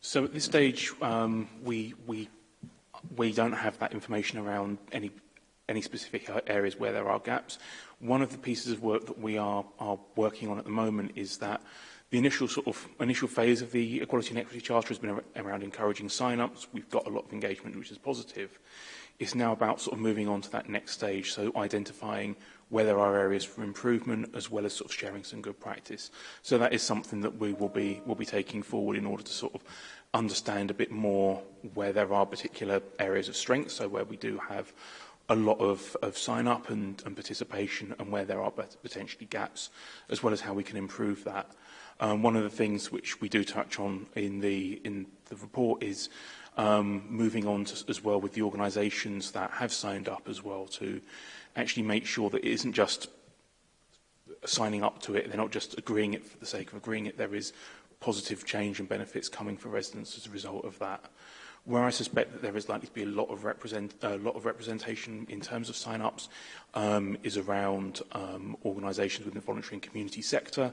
So at this stage, um, we, we, we don't have that information around any, any specific areas where there are gaps. One of the pieces of work that we are, are working on at the moment is that The initial sort of initial phase of the Equality and Equity Charter has been around encouraging sign-ups. We've got a lot of engagement, which is positive. It's now about sort of moving on to that next stage, so identifying where there are areas for improvement, as well as sort of sharing some good practice. So that is something that we will be will be taking forward in order to sort of understand a bit more where there are particular areas of strength, so where we do have a lot of, of sign-up and, and participation and where there are potentially gaps, as well as how we can improve that. Um, one of the things which we do touch on in the, in the report is um, moving on to, as well with the organisations that have signed up as well to actually make sure that it isn't just signing up to it, they're not just agreeing it for the sake of agreeing it, there is positive change and benefits coming for residents as a result of that. Where I suspect that there is likely to be a lot of, represent, a lot of representation in terms of sign-ups um, is around um, organisations within the voluntary and community sector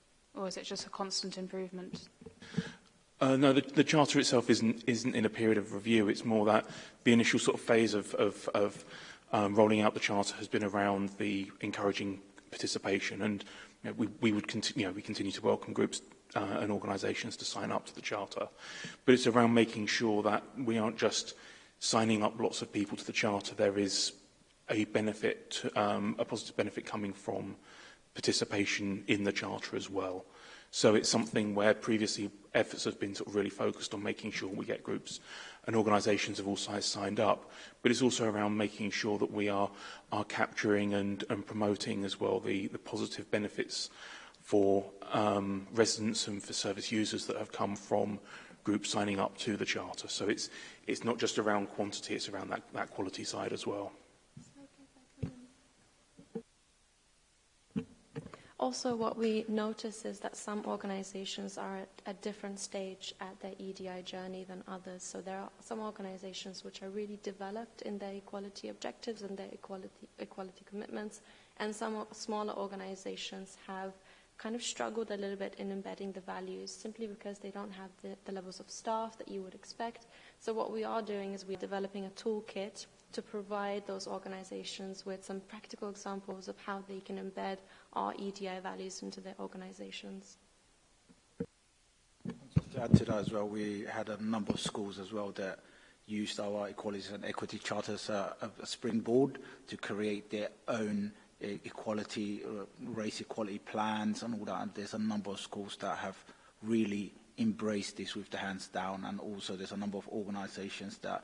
Or is it just a constant improvement? Uh, no, the, the charter itself isn't isn't in a period of review. It's more that the initial sort of phase of of, of um, rolling out the charter has been around the encouraging participation, and you know, we we would continue you know, we continue to welcome groups uh, and organisations to sign up to the charter, but it's around making sure that we aren't just signing up lots of people to the charter. There is a benefit, um, a positive benefit coming from participation in the charter as well. So it's something where previously efforts have been sort of really focused on making sure we get groups and organisations of all sizes signed up, but it's also around making sure that we are, are capturing and, and promoting as well the, the positive benefits for um, residents and for service users that have come from groups signing up to the Charter. So it's, it's not just around quantity, it's around that, that quality side as well. Also, what we notice is that some organizations are at a different stage at their EDI journey than others. So there are some organizations which are really developed in their equality objectives and their equality, equality commitments, and some smaller organizations have kind of struggled a little bit in embedding the values simply because they don't have the, the levels of staff that you would expect. So what we are doing is we're developing a toolkit to provide those organizations with some practical examples of how they can embed our EDI values into their organizations. to add to that as well, we had a number of schools as well that used our equality and equity charters as uh, a springboard to create their own equality, uh, race equality plans and all that. And there's a number of schools that have really embraced this with the hands down. And also there's a number of organizations that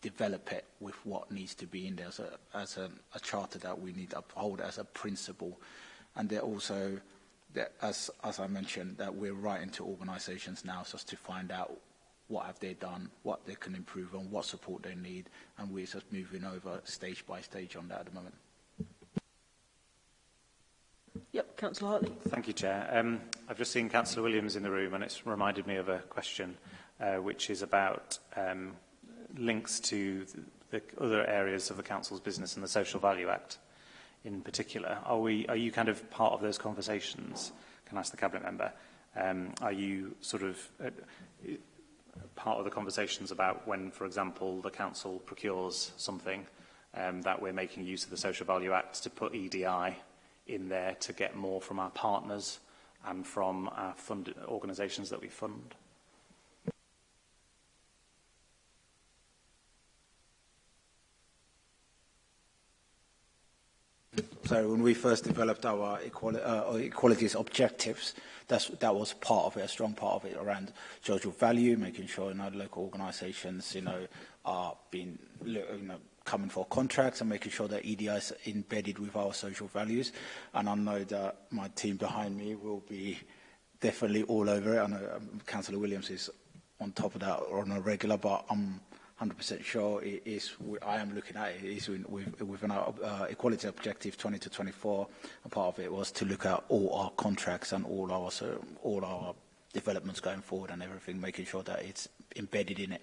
develop it with what needs to be in there as a, as a, a charter that we need to uphold as a principle. And they're also, they're, as, as I mentioned, that we're writing to organisations now just to find out what have they done, what they can improve on, what support they need, and we're just moving over stage by stage on that at the moment. Yep, Councillor Hartley. Thank you, Chair. Um, I've just seen Councillor Williams in the room, and it's reminded me of a question uh, which is about um, links to the other areas of the Council's business and the Social Value Act in particular. Are, we, are you kind of part of those conversations? Can I ask the Cabinet Member? Um, are you sort of uh, part of the conversations about when, for example, the Council procures something um, that we're making use of the Social Value Act to put EDI in there to get more from our partners and from our fund organisations that we fund? sorry, when we first developed our equali uh, equalities objectives, that's, that was part of it, a strong part of it around social value, making sure you know, local organisations, you know, are being, you know, coming for contracts and making sure that EDI is embedded with our social values. And I know that my team behind me will be definitely all over it. I know um, Councillor Williams is on top of that on a regular, but I'm 100% sure it is I am looking at it is with, with an uh, equality objective 20 to 24 and part of it was to look at all our contracts and all our so all our developments going forward and everything making sure that it's embedded in it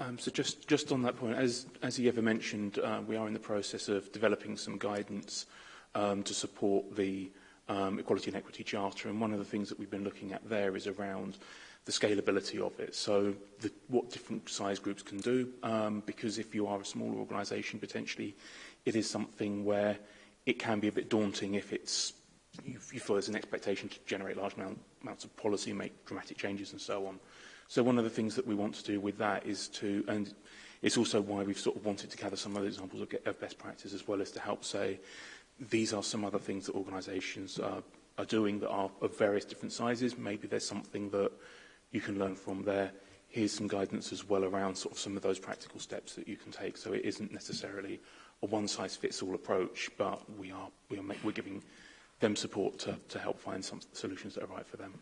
Um, so just, just on that point, as, as you ever mentioned, uh, we are in the process of developing some guidance um, to support the um, Equality and Equity Charter, and one of the things that we've been looking at there is around the scalability of it. So the, what different size groups can do, um, because if you are a smaller organisation, potentially it is something where it can be a bit daunting if it's you, you feel there's an expectation to generate large amount, amounts of policy, make dramatic changes and so on. So one of the things that we want to do with that is to, and it's also why we've sort of wanted to gather some other examples of, of best practice as well as to help say, these are some other things that organisations are, are doing that are of various different sizes. Maybe there's something that you can learn from there. Here's some guidance as well around sort of some of those practical steps that you can take. So it isn't necessarily a one-size-fits-all approach, but we are, we are make, we're giving them support to, to help find some solutions that are right for them.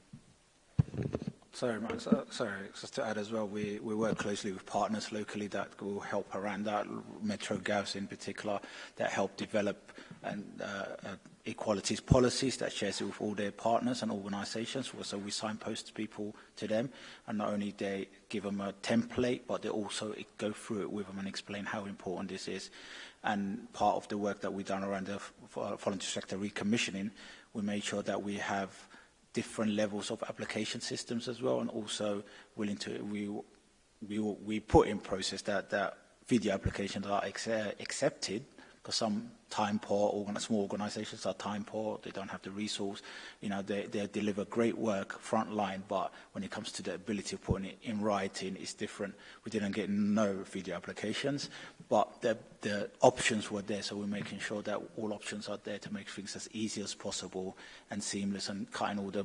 Sorry, Max. Uh, sorry, just to add as well, we, we work closely with partners locally that will help around that, Metro Gauss in particular, that help develop and uh, uh equalities policies that shares it with all their partners and organizations. So we signpost people to them and not only they give them a template, but they also go through it with them and explain how important this is. And part of the work that we've done around the voluntary sector recommissioning, we made sure that we have different levels of application systems as well and also willing to, we, we, we put in process that, that video applications are uh, accepted because some time poor, organ small organizations are time poor, they don't have the resource, you know, they, they deliver great work frontline, but when it comes to the ability of putting it in writing, it's different. We didn't get no video applications, but the, the options were there, so we're making sure that all options are there to make things as easy as possible and seamless and cutting all the,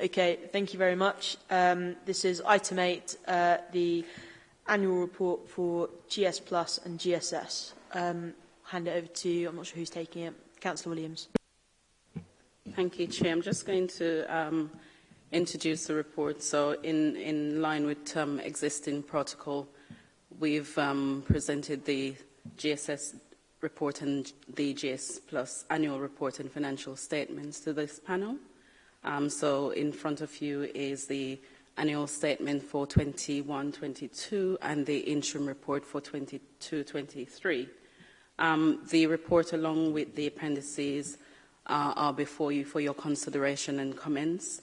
Okay, thank you very much. Um, this is item 8, uh, the annual report for GS Plus and GSS. Um, hand it over to, I'm not sure who's taking it, Councillor Williams. Thank you, Chair. I'm just going to um, introduce the report. So in, in line with um, existing protocol, we've um, presented the GSS report and the GS Plus annual report and financial statements to this panel. Um, so in front of you is the annual statement for 21-22 and the interim report for 22-23. Um, the report along with the appendices uh, are before you for your consideration and comments.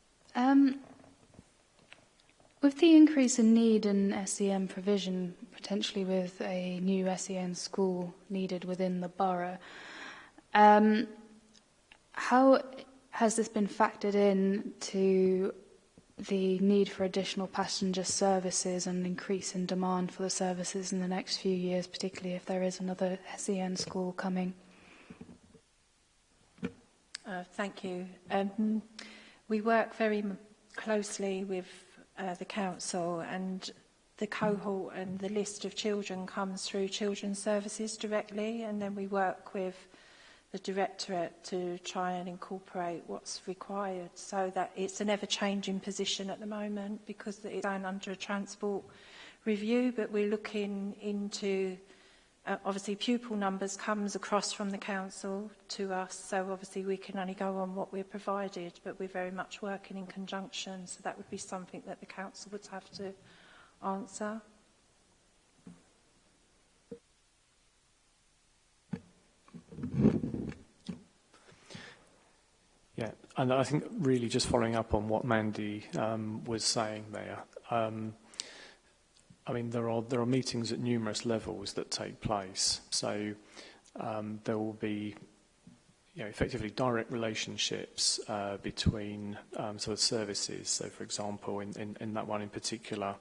Um, with the increase in need in SEM provision, potentially with a new SEM school needed within the borough, um, How has this been factored in to the need for additional passenger services and increase in demand for the services in the next few years, particularly if there is another SEN school coming? Uh, thank you. Um, we work very closely with uh, the council and the cohort and the list of children comes through children's services directly and then we work with the Directorate to try and incorporate what's required so that it's an ever-changing position at the moment because it's going under a transport review, but we're looking into uh, obviously pupil numbers comes across from the council to us, so obviously we can only go on what we're provided, but we're very much working in conjunction, so that would be something that the council would have to answer. And I think really just following up on what Mandy um, was saying there, um, I mean, there are, there are meetings at numerous levels that take place. So um, there will be you know, effectively direct relationships uh, between um, sort of services. So for example, in, in, in that one in particular,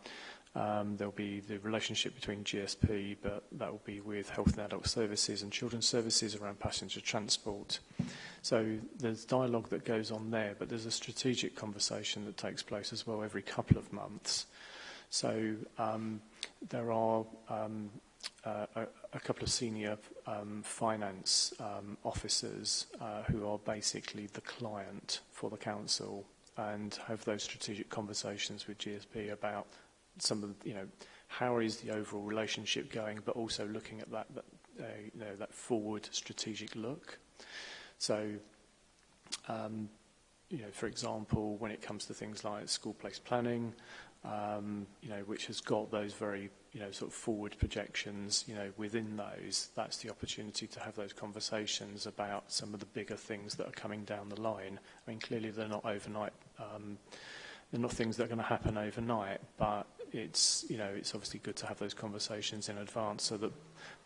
Um, there'll be the relationship between GSP, but that will be with Health and Adult Services and Children's Services around passenger transport. So there's dialogue that goes on there, but there's a strategic conversation that takes place as well every couple of months. So um, there are um, uh, a, a couple of senior um, finance um, officers uh, who are basically the client for the council and have those strategic conversations with GSP about some of, you know, how is the overall relationship going, but also looking at that, that uh, you know, that forward strategic look. So, um, you know, for example, when it comes to things like school place planning, um, you know, which has got those very, you know, sort of forward projections, you know, within those, that's the opportunity to have those conversations about some of the bigger things that are coming down the line. I mean, clearly they're not overnight, um, they're not things that are going to happen overnight, but it's, you know, it's obviously good to have those conversations in advance so that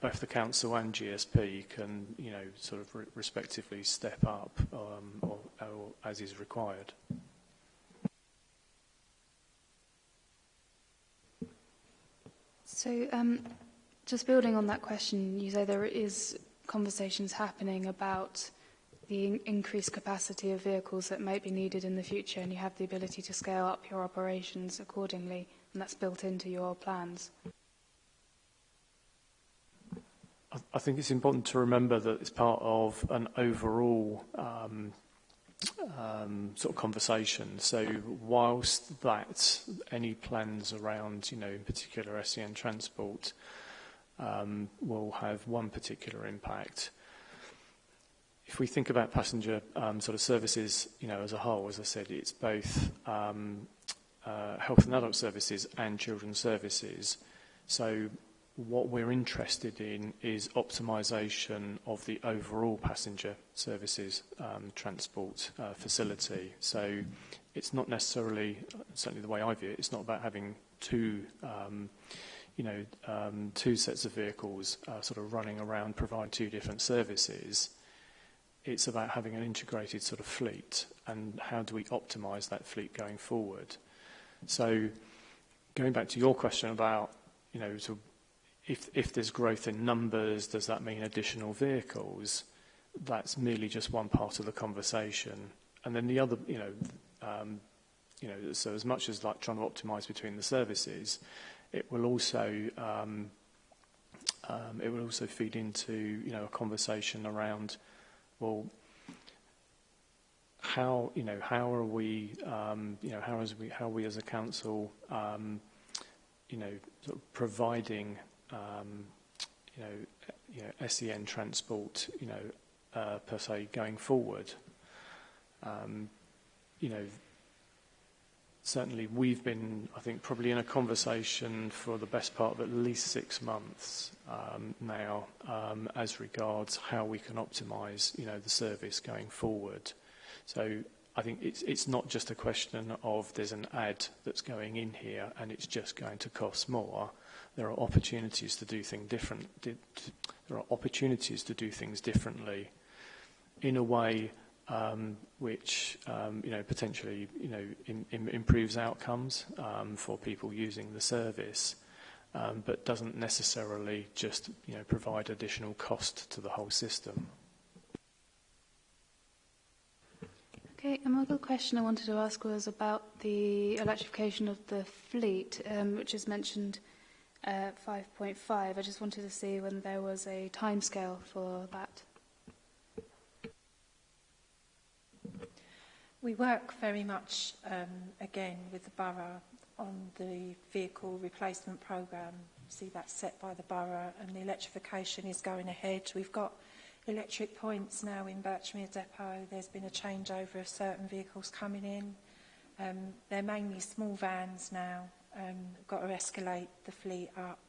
both the council and GSP can, you know, sort of re respectively step up um, or, or as is required. So um, just building on that question, you say there is conversations happening about the in increased capacity of vehicles that might be needed in the future and you have the ability to scale up your operations accordingly and that's built into your plans. I, I think it's important to remember that it's part of an overall um, um, sort of conversation. So whilst that any plans around, you know, in particular SEN transport um, will have one particular impact, if we think about passenger um, sort of services, you know, as a whole, as I said, it's both um, Uh, health and Adult Services and Children's Services. So what we're interested in is optimization of the overall passenger services um, transport uh, facility. So it's not necessarily, certainly the way I view it, it's not about having two, um, you know, um, two sets of vehicles uh, sort of running around providing two different services. It's about having an integrated sort of fleet and how do we optimize that fleet going forward. So going back to your question about, you know, sort if, if there's growth in numbers, does that mean additional vehicles? That's merely just one part of the conversation. And then the other, you know, um, you know, so as much as like trying to optimize between the services, it will also um, um, it will also feed into you know a conversation around well how you know how are we um, you know how is we how are we as a council um, you know sort of providing um, you know you know SEN transport you know uh, per se going forward um, you know certainly we've been I think probably in a conversation for the best part of at least six months um, now um, as regards how we can optimize you know the service going forward So I think it's, it's not just a question of there's an ad that's going in here and it's just going to cost more. There are opportunities to do things different. There are opportunities to do things differently in a way um, which um, you know potentially you know in, in improves outcomes um, for people using the service, um, but doesn't necessarily just you know provide additional cost to the whole system. Another question I wanted to ask was about the electrification of the fleet, um, which is mentioned uh, 5.5. I just wanted to see when there was a timescale for that. We work very much, um, again, with the borough on the vehicle replacement programme. See, that's set by the borough and the electrification is going ahead. We've got electric points now in Birchmere Depot. There's been a changeover of certain vehicles coming in. Um, they're mainly small vans now. Um, got to escalate the fleet up.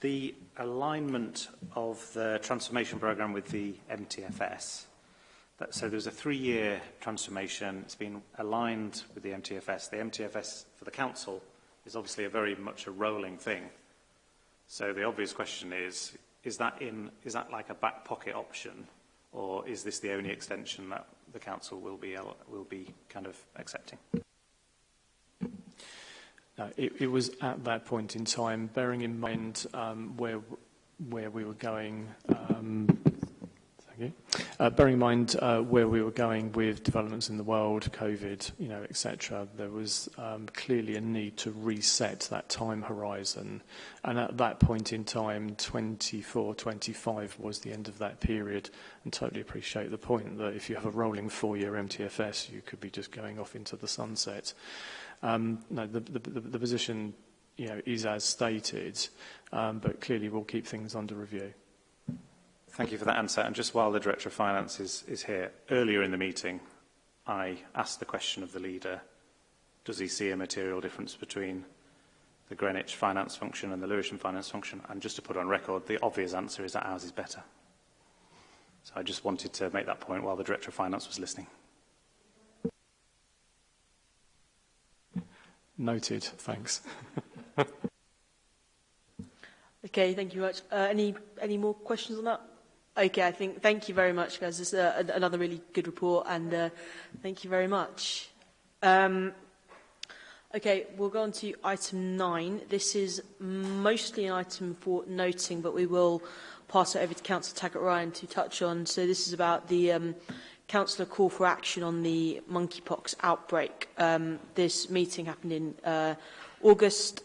the alignment of the transformation programme with the MTFS. That, so there's a three-year transformation. It's been aligned with the MTFS. The MTFS for the council is obviously a very much a rolling thing. So the obvious question is, is that, in, is that like a back pocket option or is this the only extension that the council will be will be kind of accepting. No, it, it was at that point in time, bearing in mind um, where where we were going. Um, thank you. Uh, bearing in mind uh, where we were going with developments in the world, COVID, you know, etc., there was um, clearly a need to reset that time horizon. And at that point in time, 24, 25 was the end of that period. And totally appreciate the point that if you have a rolling four-year MTFS, you could be just going off into the sunset. Um, no, the, the, the, the position you know, is as stated, um, but clearly we'll keep things under review. Thank you for that answer. And just while the Director of Finance is, is here, earlier in the meeting, I asked the question of the leader, does he see a material difference between the Greenwich finance function and the Lewisham finance function? And just to put on record, the obvious answer is that ours is better. So I just wanted to make that point while the Director of Finance was listening. Noted, thanks. okay, thank you much. Uh, any, any more questions on that? Okay, I think thank you very much, guys. This is uh, another really good report, and uh, thank you very much. Um, okay, we'll go on to item nine. This is mostly an item for noting, but we will pass it over to Councillor Taggart Ryan to touch on. So this is about the um, councillor call for action on the monkeypox outbreak. Um, this meeting happened in uh, August.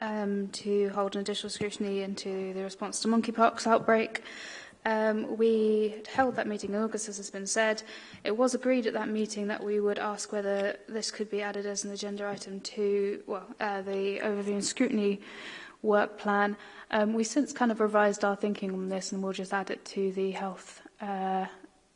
um, to hold an additional scrutiny into the response to monkeypox outbreak. Um, we held that meeting in August, as has been said. It was agreed at that meeting that we would ask whether this could be added as an agenda item to well, uh, the overview and scrutiny work plan. Um, we since kind of revised our thinking on this and we'll just add it to the health uh,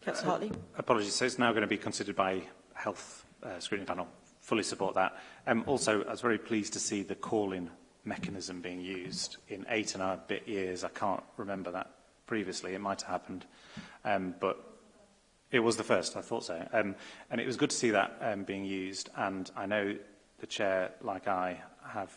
Councillor uh, Hartley. Apologies, so it's now going to be considered by Health uh, Screening Panel. Fully support that. Um, also, I was very pleased to see the call-in mechanism being used in eight and a bit years. I can't remember that previously. It might have happened, um, but it was the first. I thought so. Um, and it was good to see that um, being used. And I know the chair, like I, have